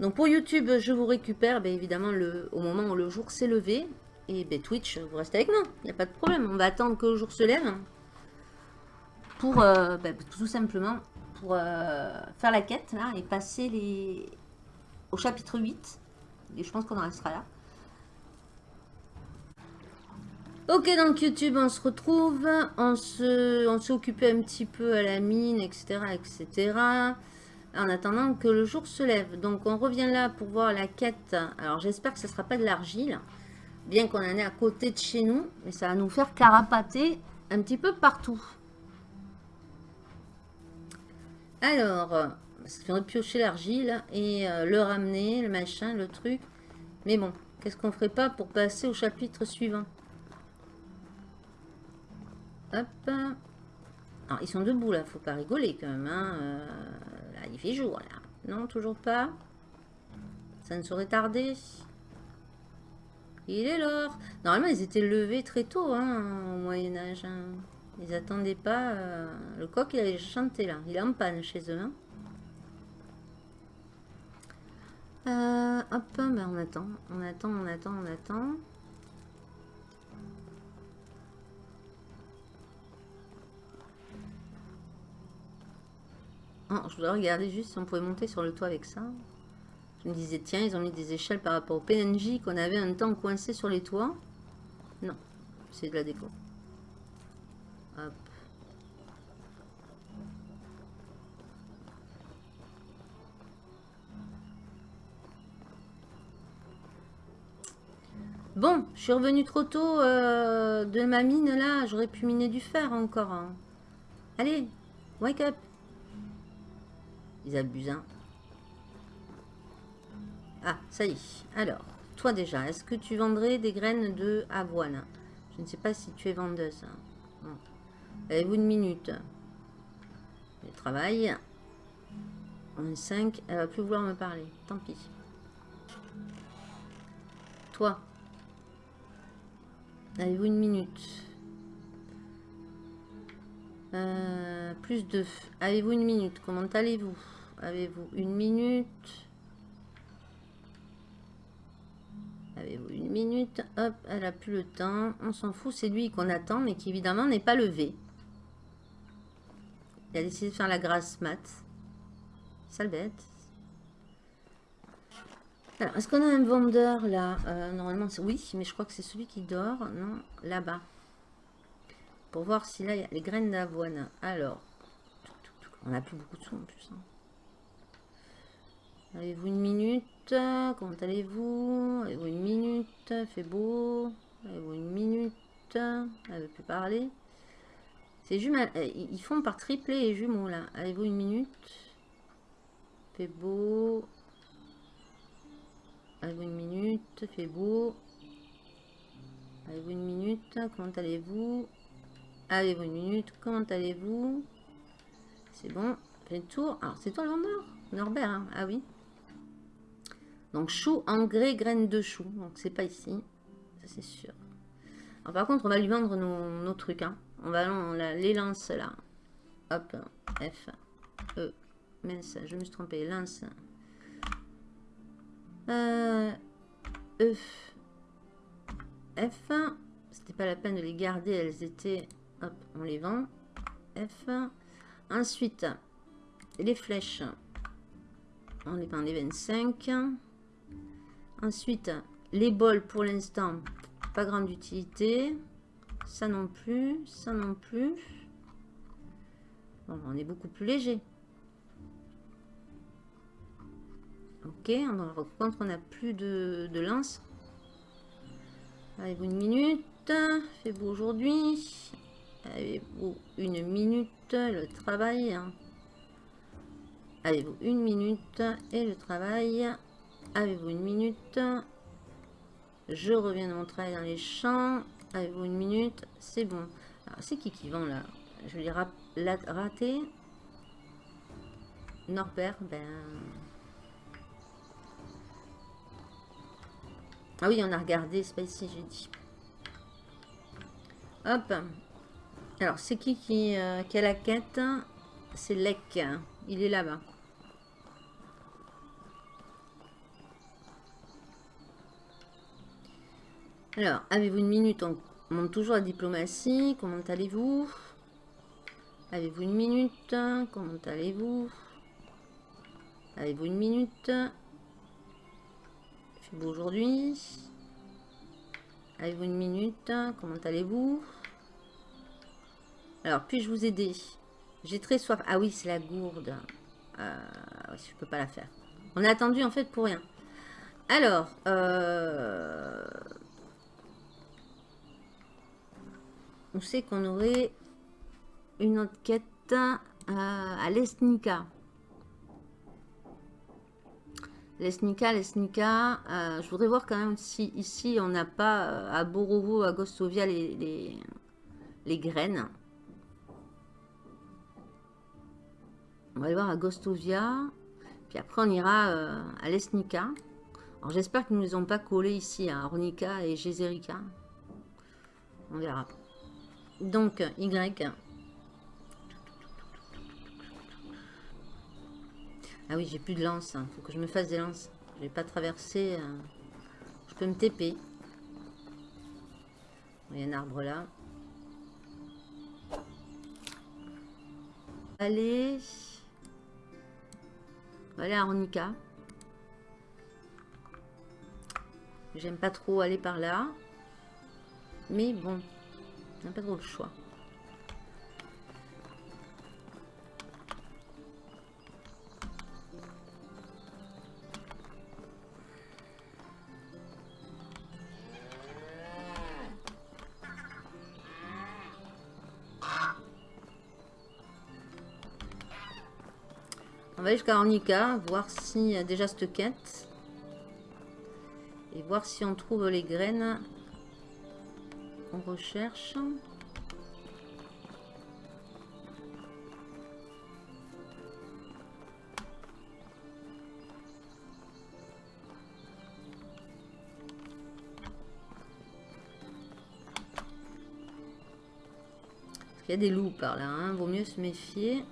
Donc pour YouTube, je vous récupère ben, évidemment au moment où le jour s'est levé. Et ben, Twitch, vous restez avec moi. Il n'y a pas de problème. On va attendre que le jour se lève. Pour euh, ben, tout simplement pour euh, faire la quête et passer au chapitre 8. Et je pense qu'on en restera là. Ok, donc YouTube, on se retrouve. On s'est occupé un petit peu à la mine, etc., etc. En attendant que le jour se lève. Donc, on revient là pour voir la quête. Alors, j'espère que ce ne sera pas de l'argile. Bien qu'on en ait à côté de chez nous. Mais ça va nous faire carapater un petit peu partout. Alors, ça fait piocher l'argile et euh, le ramener, le machin, le truc. Mais bon, qu'est-ce qu'on ferait pas pour passer au chapitre suivant? Hop. Alors, ils sont debout, là. Faut pas rigoler, quand même. Hein. Euh, là, il fait jour, là. Non, toujours pas. Ça ne saurait tarder. Il est l'or. Normalement, ils étaient levés très tôt, hein, au Moyen-Âge. Hein. Ils attendaient pas... Euh, le coq, il avait chanté, là. Il est en panne chez eux, hein. Euh, hop, ben on attend, on attend, on attend, on attend. Oh, je voudrais regarder juste si on pouvait monter sur le toit avec ça. Je me disais, tiens, ils ont mis des échelles par rapport au PNJ qu'on avait un temps coincé sur les toits. Non, c'est de la déco. Hop. Bon, je suis revenu trop tôt euh, de ma mine là. J'aurais pu miner du fer encore. Hein. Allez, wake up. Ils abusent. Hein. Ah, ça y est. Alors, toi déjà, est-ce que tu vendrais des graines de avoine? Je ne sais pas si tu es vendeuse. Avez-vous une minute? Je travaille. On est 5. Elle va plus vouloir me parler. Tant pis. Toi. Avez-vous une minute? Euh, Plus 2. Avez-vous une minute? Comment allez-vous? Avez-vous une minute Avez-vous une minute Hop, elle a plus le temps. On s'en fout, c'est lui qu'on attend, mais qui évidemment n'est pas levé. Il a décidé de faire la grasse mat. Sale bête. Alors, est-ce qu'on a un vendeur là? Euh, Normalement, oui, mais je crois que c'est celui qui dort. Non, là-bas. Pour voir si là, il y a les graines d'avoine. Alors, on n'a plus beaucoup de sous en plus. Hein. Avez-vous une minute? Comment allez-vous? Avez-vous une minute? Fait beau? Avez-vous une minute? Elle veut plus parler. C'est jumeaux. Euh, ils font par triplé et jumeaux là. Avez-vous une minute? Fait beau. Avez-vous une minute? Fait beau. Avez-vous une minute? Comment allez-vous? Avez-vous une minute? Comment allez-vous? C'est bon. Fait le tour. Alors, c'est toi le vendeur? Norbert, hein? Ah oui. Donc chou, engrais, graines de chou. Donc c'est pas ici. Ça c'est sûr. Alors, par contre, on va lui vendre nos, trucs. Hein. On va les lance là. Hop. F. E. Mince, je me suis trompé. Lance. Euh, e. F. C'était pas la peine de les garder. Elles étaient... Hop, on les vend. F. Ensuite, les flèches. On les vend les 25. Ensuite, les bols pour l'instant, pas grande utilité. Ça non plus, ça non plus. Bon, on est beaucoup plus léger. Ok, par contre, on n'a plus de, de lance. Avez-vous une minute? Fait-vous aujourd'hui? Avez-vous une minute? Le travail Avez-vous une minute Et le travail? Avez-vous une minute? Je reviens de mon travail dans les champs. Avez-vous une minute? C'est bon. C'est qui qui vend là? Je vais rater. Norbert, ben... Ah oui, on a regardé, c'est pas ici, j'ai dit. Hop. Alors, c'est qui qui, euh, qui, a la quête? C'est Lek. Il est là-bas. Alors, avez-vous une minute? On monte toujours la diplomatie. Comment allez-vous? Avez-vous une minute? Comment allez-vous? Avez-vous une minute? Fait beau aujourd'hui. Avez-vous une minute? Comment allez-vous? Alors, puis-je vous aider? J'ai très soif. Ah oui, c'est la gourde. Euh, je peux pas la faire. On a attendu en fait pour rien. Alors, euh, on sait qu'on aurait une autre quête euh, à l'Esnica? Lesnica, Lesnica, euh, je voudrais voir quand même si ici on n'a pas euh, à Borovo, à Gostovia les, les, graines. On va aller voir à Gostovia. Puis après on ira euh, à Lesnica. Alors j'espère qu'ils ne nous ont pas collé ici à Ornica et Gézerica. On verra. Donc Y. Ah oui, j'ai plus de lance. Hein. faut que je me fasse des lances. Je vais pas traverser. Euh, je peux me TP. Il y a un arbre là. Allez. On va aller à Arnica. J'aime pas trop aller par là. Mais bon, on pas trop le choix. va aller jusqu'à Ornica, voir s'il y a déjà cette quête. Et voir si on trouve les graines qu'on recherche. Il y a des loups par là, hein. vaut mieux se méfier.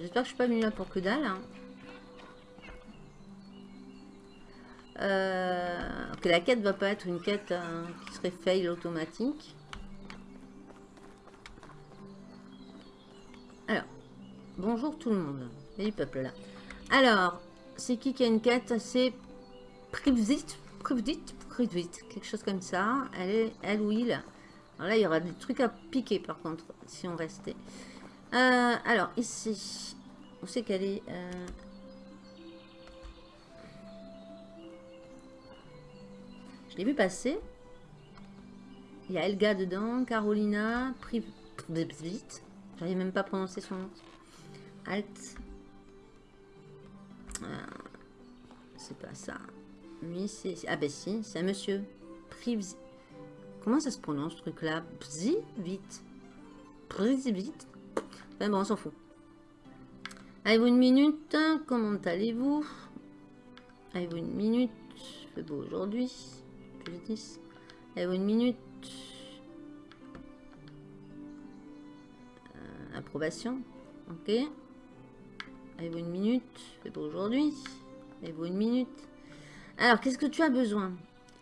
J'espère que je suis pas venue là pour que dalle. Hein. Euh, que la quête va pas être une quête hein, qui serait fail automatique. Alors, bonjour tout le monde. Là. Alors, c'est qui qui a une quête C'est Privzit, Privzit, Privzit, quelque chose comme ça. Elle est, elle ou il. Alors là, il y aura des trucs à piquer par contre, si on restait. Euh, alors, ici, on sait qu'elle est... Euh, l'ai vu passer. Il y a Elga dedans, Carolina, Privzit. J'arrive même pas à prononcer son nom. Alt. Ah, c'est pas ça. Lui, c'est... Ah ben si, c'est un monsieur. Privzit. Comment ça se prononce ce truc-là? Bzi, vite. Privzit. Ben bon, on s'en fout. Avez-vous une minute? Comment allez-vous? Avez-vous une minute? Fait beau aujourd'hui. Plus 10. Avez-vous une minute Euh, Approbation. Ok. Avez-vous une minute Fait beau aujourd'hui. Avez-vous une minute Alors, qu'est-ce que tu as besoin?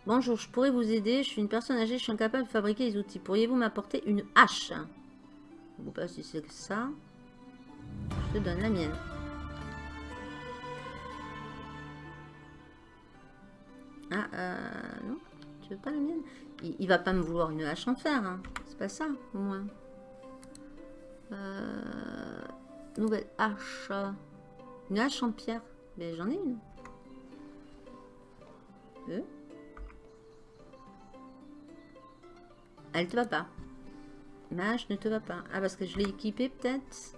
Bonjour, je pourrais vous aider. Je suis une personne âgée, je suis incapable de fabriquer les outils. Pourriez-vous m'apporter une hache? Je ne sais pas si c'est ça. Je te donne la mienne. Ah, euh, non Tu veux pas la mienne il, va pas me vouloir une hache en fer, hein. C'est pas ça, au moins. Euh, nouvelle hache. Une hache en pierre. Mais j'en ai une. Euh Elle te va pas. Ma hache ne te va pas. Ah, parce que je l'ai équipée, peut-être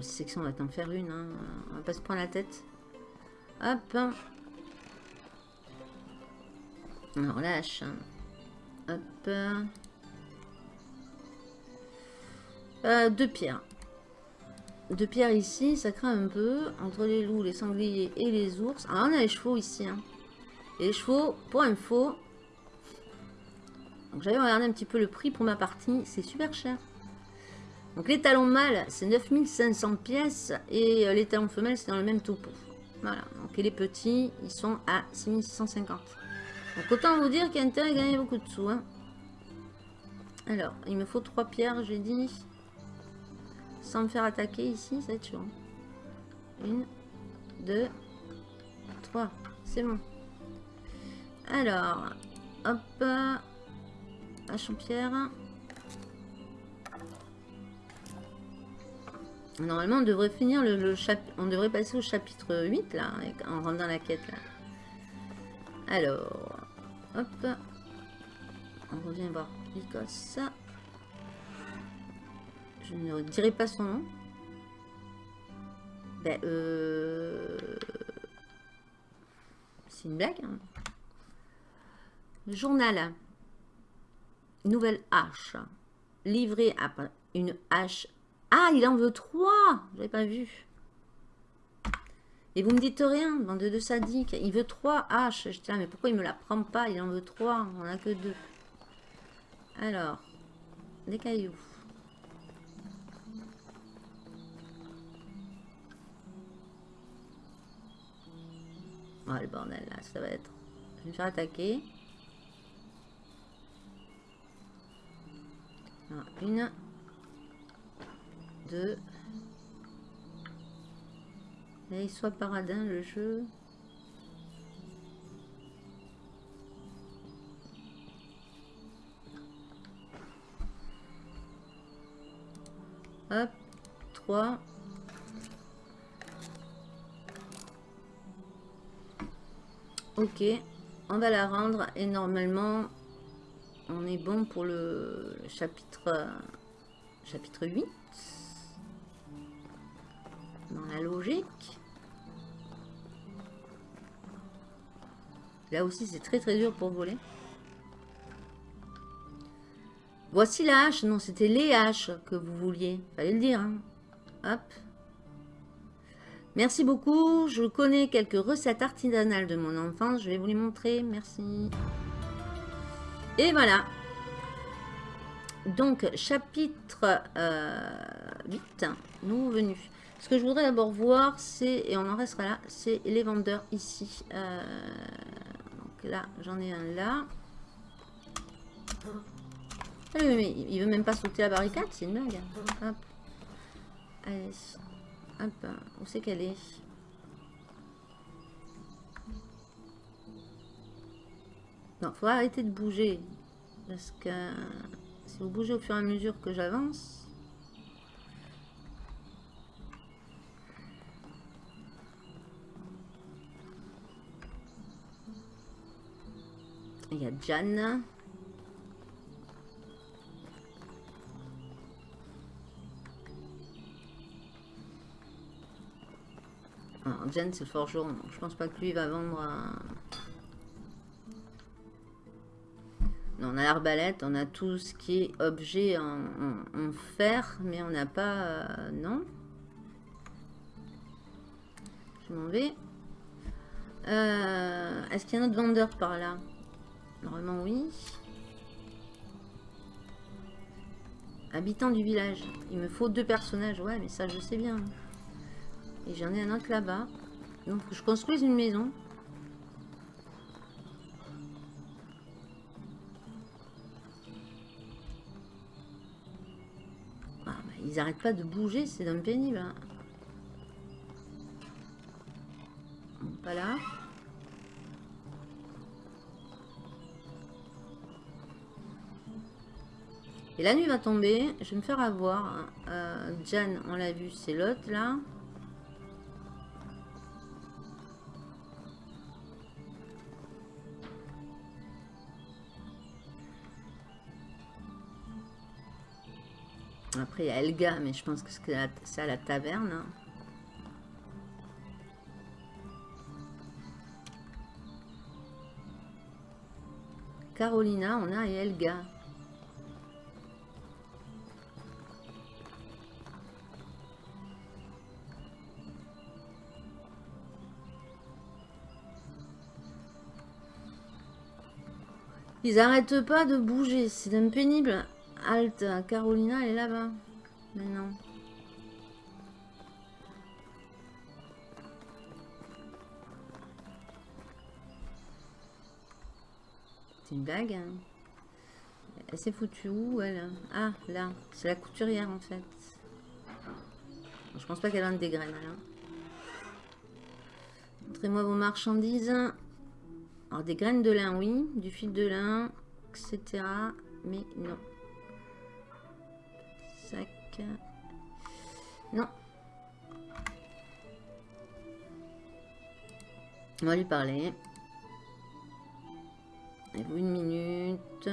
si c'est que ça, on va t'en faire une. Hein. On va pas se prendre la tête. Hop. Hache. hein. Hop. Euh, deux pierres. Deux pierres ici, ça craint un peu. Entre les loups, les sangliers et les ours. Ah, on a les chevaux ici. hein. Et les chevaux, pour info, donc j'avais regardé un petit peu le prix pour ma partie, c'est super cher. Donc les talons mâles, c'est 9500 pièces et euh, les talons femelles, c'est dans le même topo. Voilà, donc et les petits, ils sont à 6650. Donc autant vous dire qu'il y a intérêt à gagner beaucoup de sous. hein. Alors, il me faut trois pierres, j'ai dit. Sans me faire attaquer ici, ça va être hein. Une, deux, trois, c'est bon. Alors, hop, hache en Normalement, on devrait finir le, chapitre. On devrait passer au chapitre 8 là, en rendant la quête là. Alors, hop, on revient voir Lycos. Je ne dirai pas son nom. Ben, euh... C'est une blague. hein. Journal. Nouvelle hache. Livré à une hache. Ah, il en veut trois. J'avais pas vu. Et vous me dites rien, bande de sadiques. Il veut trois haches. J'étais là, mais pourquoi il me la prend pas? Il en veut trois. On en a que deux. Alors, des cailloux. Oh le bordel là, ça va être. Je vais me faire attaquer. Alors, une, deux. Là, il soit paradin le jeu. Hop, 3. Ok, on va la rendre et normalement on est bon pour le chapitre chapitre 8 dans la logique. Là aussi c'est très très dur pour voler. Voici la hache. Non, c'était les haches que vous vouliez. Fallait le dire. hein. Hop. Merci beaucoup. Je connais quelques recettes artisanales de mon enfance. Je vais vous les montrer. Merci. Et voilà. Donc, chapitre euh, 8, nous venus. Ce que je voudrais d'abord voir, c'est, et on en restera là, c'est les vendeurs ici. Euh, donc là, j'en ai un là. Ah oui, mais il veut même pas sauter la barricade, c'est une blague. Hop. Allez. Hop. Où c'est qu'elle est? Non, faut arrêter de bouger. Parce que si vous bougez au fur et à mesure que j'avance. Il y a Jan. Alors, Jen, c'est le forgeron. Je pense pas que lui va vendre. euh, on a l'arbalète, on a tout ce qui est objet en, fer, mais on n'a pas... Euh, non. Je m'en vais. Euh, est-ce qu'il y a un autre vendeur par là? Normalement, oui. Habitant du village. Il me faut deux personnages. Ouais, mais ça, je sais bien. Et j'en ai un autre là-bas. Donc, je construise une maison. Ils n'arrêtent pas de bouger, c'est d'un pénible. Hein. pas là. Et la nuit va tomber. Je vais me faire avoir. Euh, Jan, on l'a vu, c'est l'autre là. Après, il y a Elga, mais je pense que c'est à la taverne. Hein. Carolina, on a Elga. Ils arrêtent pas de bouger, c'est un pénible. Halte, Carolina, elle est là-bas. Mais non. C'est une blague. Hein. Elle s'est foutue où, elle? Ah, là. C'est la couturière, en fait. Je pense pas qu'elle vende des graines, là. Montrez-moi vos marchandises. Des graines de lin, oui. Du fil de lin, etc. Mais non. Non. On va lui parler. Une minute?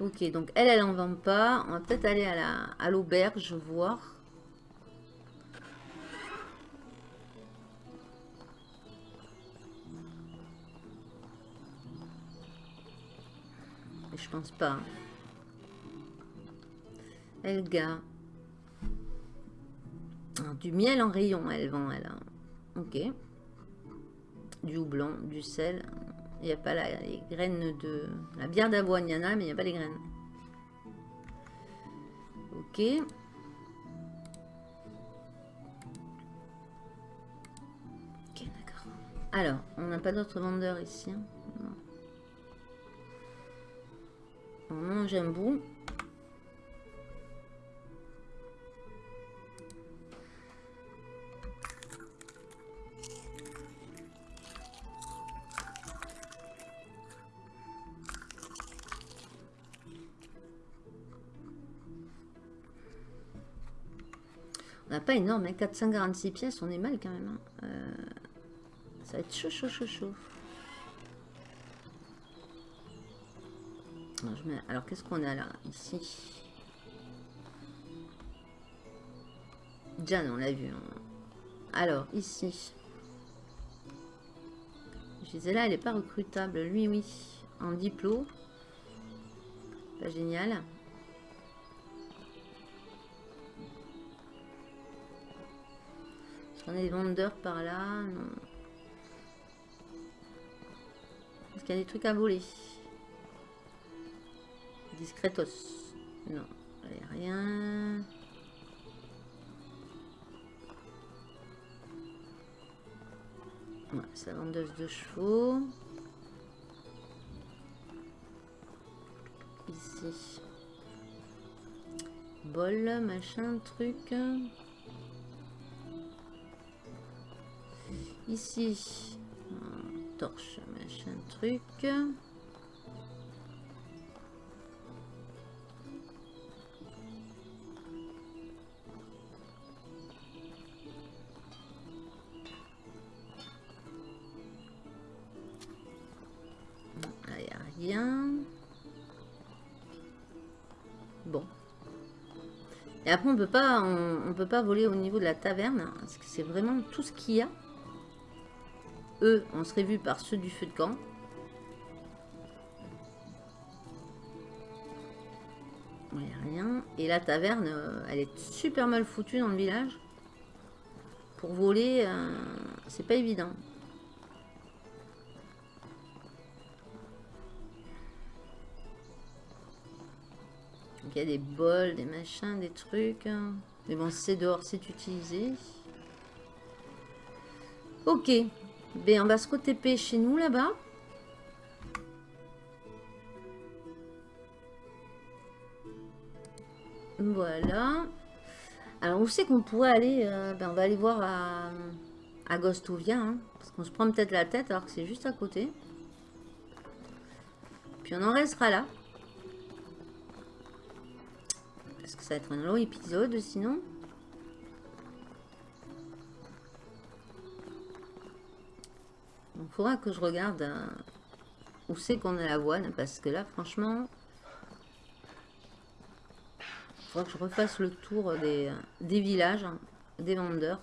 Ok, donc elle, elle en vend pas. On va peut-être aller à l'auberge voir. Pense pas. Elga. Ah, du miel en rayon, elle vend, elle. Hein. Ok. Du houblon, du sel. Il n'y a pas la, les graines de... La bière d'avoine, il y en a, mais il n'y a pas les graines. Ok. Ok, d'accord. Alors, on n'a pas d'autres vendeurs ici. Hein. On mange un bout. On n'a pas énorme, hein, 446 pièces, on est mal quand même. Hein. Euh, ça va être chaud, chaud, chaud, chaud. Alors, qu'est-ce qu'on a là Ici? Jan, on l'a vu. Alors, ici. Gisela, elle n'est pas recrutable. Lui, oui. En diplôme. Pas génial. Qu'on a des vendeurs par là? Non. Est-ce qu'il y a des trucs à voler? Discretos. Non, rien. Ouais, c'est vendeuse de chevaux. Ici. Bol, machin, truc. Ici. Torche, machin, truc. Après, on peut pas, on, peut pas voler au niveau de la taverne, parce que c'est vraiment tout ce qu'il y a. Eux, on serait vu par ceux du feu de camp. Rien. Et la taverne, euh, elle est super mal foutue dans le village. Pour voler, euh, c'est pas évident. Il y a des bols, des machins, des trucs. Mais bon, c'est dehors, c'est utilisé. Ok. Ben, on va se TP chez nous, là-bas. Voilà. Alors, où c'est qu'on pourrait aller euh, ben, On va aller voir à, à Gostovia. Hein, parce qu'on se prend peut-être la tête alors que c'est juste à côté. Puis on en restera là. Ça va être un long épisode sinon. Il faudra que je regarde euh, où c'est qu'on a la voile, parce que là, franchement, il faudra que je refasse le tour des, des villages, hein, des vendeurs.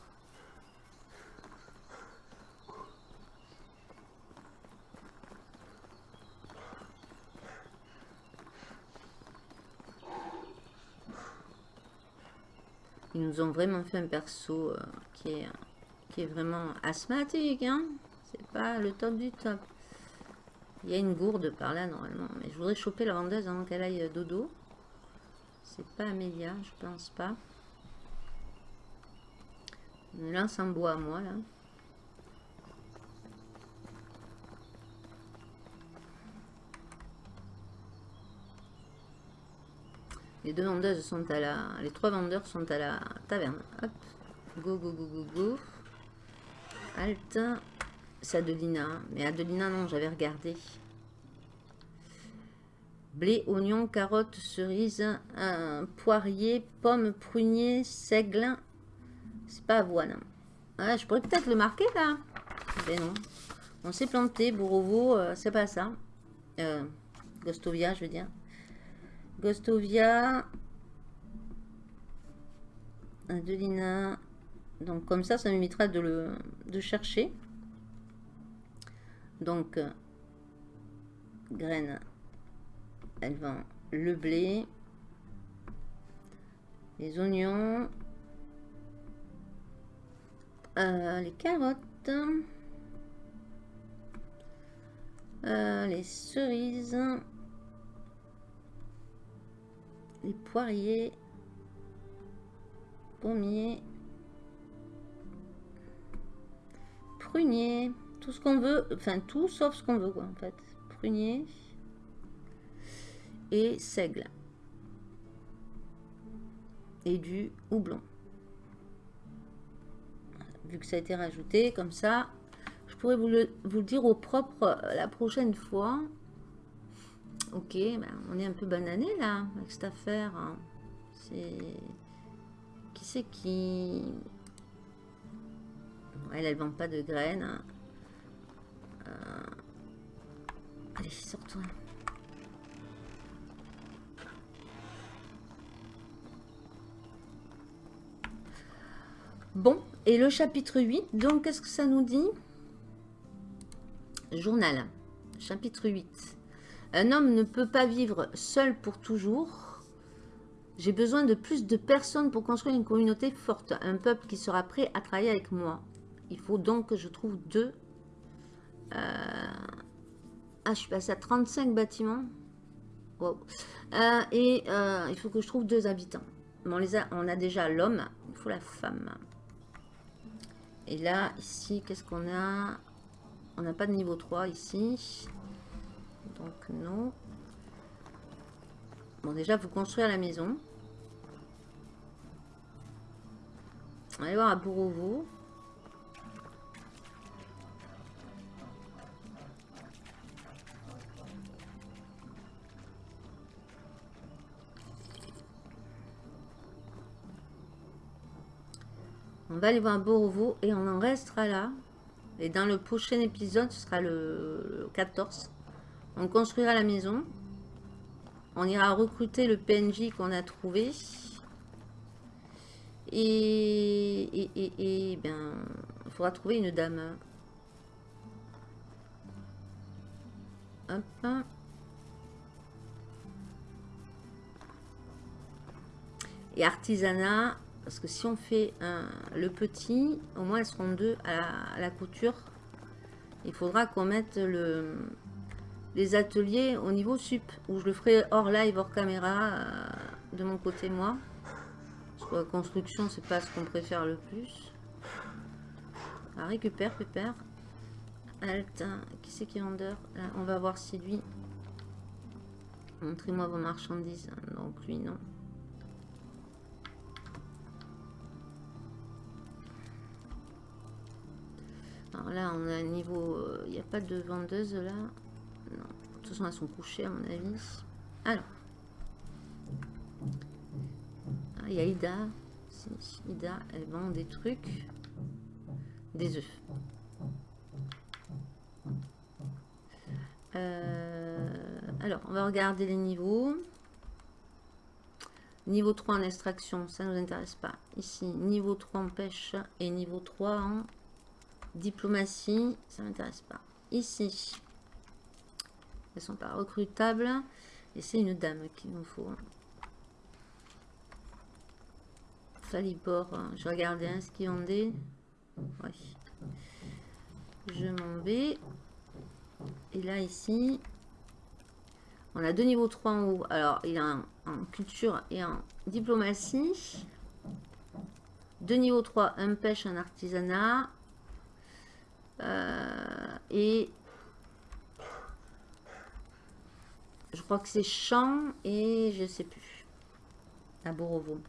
Ils nous ont vraiment fait un perso euh, qui, est, qui est vraiment asthmatique. Hein C'est pas le top du top. Il y a une gourde par là normalement. Mais je voudrais choper la vendeuse avant qu'elle aille dodo. C'est pas Amélia, je pense pas. Une lance en bois à moi là. Les vendeuses sont à la... Les trois vendeurs sont à la taverne. Hop. Go, go, go, go, go. Alt. C'est Adelina. Mais Adelina, non, j'avais regardé. Blé, oignon, carotte, cerise, poirier, pomme, prunier, seigle. C'est pas avoine. Ah, je pourrais peut-être le marquer là. Mais non. On s'est planté. Bourreau, euh, c'est pas ça. Euh, Gostovia, je veux dire. Gostovia. Adelina. Donc comme ça, ça m'évitera de le chercher. Donc, graines. Elle vend le blé. Les oignons. Euh, les carottes. Euh, les cerises les poiriers, pommiers, pruniers, tout ce qu'on veut, enfin tout sauf ce qu'on veut quoi en fait. Prunier et seigle et du houblon. Vu que ça a été rajouté comme ça, je pourrais vous le, vous le dire au propre la prochaine fois. Ok, ben, on est un peu banané là, avec cette affaire. Hein. C'est... Qui c'est qui... Elle, elle vend pas de graines. Hein. Euh, allez, sors-toi. Bon, et le chapitre 8, donc qu'est-ce que ça nous dit? Journal, chapitre 8. Un homme ne peut pas vivre seul pour toujours. J'ai besoin de plus de personnes pour construire une communauté forte, un peuple qui sera prêt à travailler avec moi. Il faut donc que je trouve deux... Euh, ah, je suis passé à 35 bâtiments. Euh, et euh, il faut que je trouve deux habitants. on, les a, on a déjà l'homme, il faut la femme. Et là, ici, qu'est-ce qu'on a? On n'a pas de niveau 3 ici. Donc non. Bon, déjà, vous construire la maison. Allez voir à Bourreau. On va aller voir Borovo et on en restera là. Et dans le prochain épisode, ce sera le 14. On construira la maison. On ira recruter le PNJ qu'on a trouvé. Et, et, et, ben, il faudra trouver une dame. Et artisanat, parce que si on fait le petit, au moins elles seront deux à la, couture. Il faudra qu'on mette le, les ateliers au niveau sup, où je le ferai hors live, hors caméra, euh, de mon côté moi. Parce que la construction, c'est pas ce qu'on préfère le plus. Ah, récupère, pépère. Alt, qui c'est qui est vendeur On va voir si lui... Montrez-moi vos marchandises. Donc lui, non. Alors là, on a un niveau... Euh, il n'y a pas de vendeuse là. Toute façon, elles sont couchées à mon avis. Alors. Ah, il y a Ida. Ida, elle vend des trucs. Des œufs. Euh, alors, on va regarder les niveaux. Niveau 3 en extraction, ça ne nous intéresse pas. Ici, niveau 3 en pêche et niveau 3 en Diplomatie, ça m'intéresse pas. Ici, elles sont pas recrutables. Et c'est une dame qu'il nous faut. Falibor, je regardais un ce qui vendait. Oui. Je m'en vais. Et là, ici, on a deux niveaux 3 en haut. Alors, il y a en culture et en diplomatie. Deux niveaux 3, un pêche, un artisanat. Euh, et je crois que c'est champ et je sais plus. À Borovo.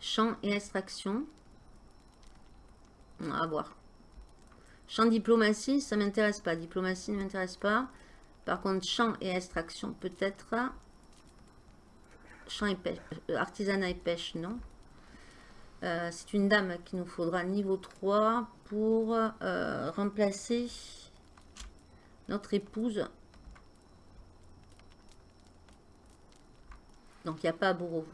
Champ et extraction. On va voir. Champ diplomatie, ça m'intéresse pas. Diplomatie ne m'intéresse pas. Par contre, champ et extraction, peut-être. Champ et pêche. Euh, artisanat et pêche, non. Euh, c'est une dame qui nous faudra niveau 3 pour euh, remplacer notre épouse. Donc, il n'y a pas Bourreau.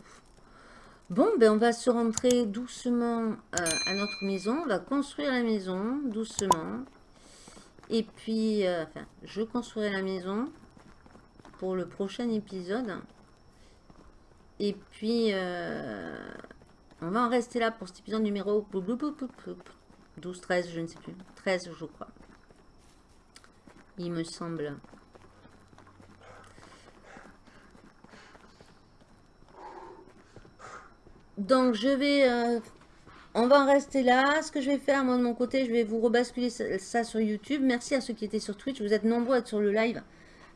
Bon, ben on va se rentrer doucement euh, à notre maison. On va construire la maison doucement. Et puis, enfin, je construirai la maison pour le prochain épisode. Et puis, on va en rester là pour cet épisode numéro 12, 13, je ne sais plus. 13, je crois. Il me semble. Donc, je vais... Euh, on va en rester là. Ce que je vais faire, moi, de mon côté, je vais vous rebasculer ça sur YouTube. Merci à ceux qui étaient sur Twitch. Vous êtes nombreux à être sur le live.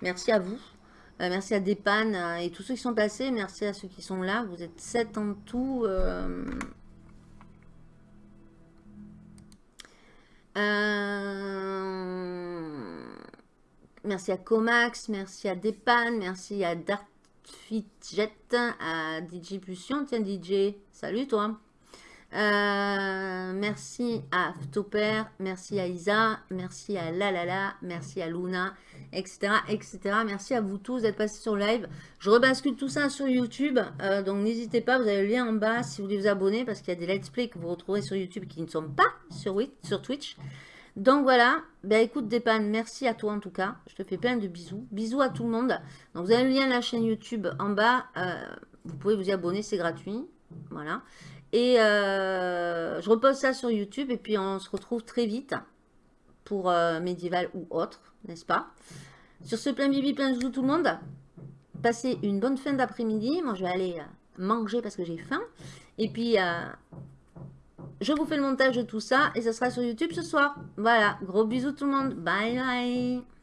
Merci à vous. Euh, merci à Depan euh, et tous ceux qui sont passés. Merci à ceux qui sont là. Vous êtes 7 en tout. Merci à Comax, merci à Depan, merci à Dartfitjet, à DJ Pulsion. Tiens DJ, salut toi. Euh, merci à Toper, merci à Isa, merci à Lalala, merci à Luna, etc., etc. Merci à vous tous d'être passés sur live. Je rebascule tout ça sur YouTube, euh, donc n'hésitez pas, vous avez le lien en bas si vous voulez vous abonner, parce qu'il y a des let's play que vous retrouvez sur YouTube qui ne sont pas sur Twitch. Donc voilà, ben écoute Depan, merci à toi en tout cas, je te fais plein de bisous. Bisous à tout le monde. Donc vous avez le lien de la chaîne YouTube en bas, euh, vous pouvez vous y abonner, c'est gratuit. Voilà. Et euh, je repose ça sur YouTube et puis on se retrouve très vite pour euh, médiéval ou autre, n'est-ce pas? Sur ce, plein bibi, plein de tout le monde. Passez une bonne fin d'après-midi. Moi, je vais aller euh, manger parce que j'ai faim. Et puis, je vous fais le montage de tout ça et ça sera sur YouTube ce soir. Voilà, gros bisous tout le monde. Bye bye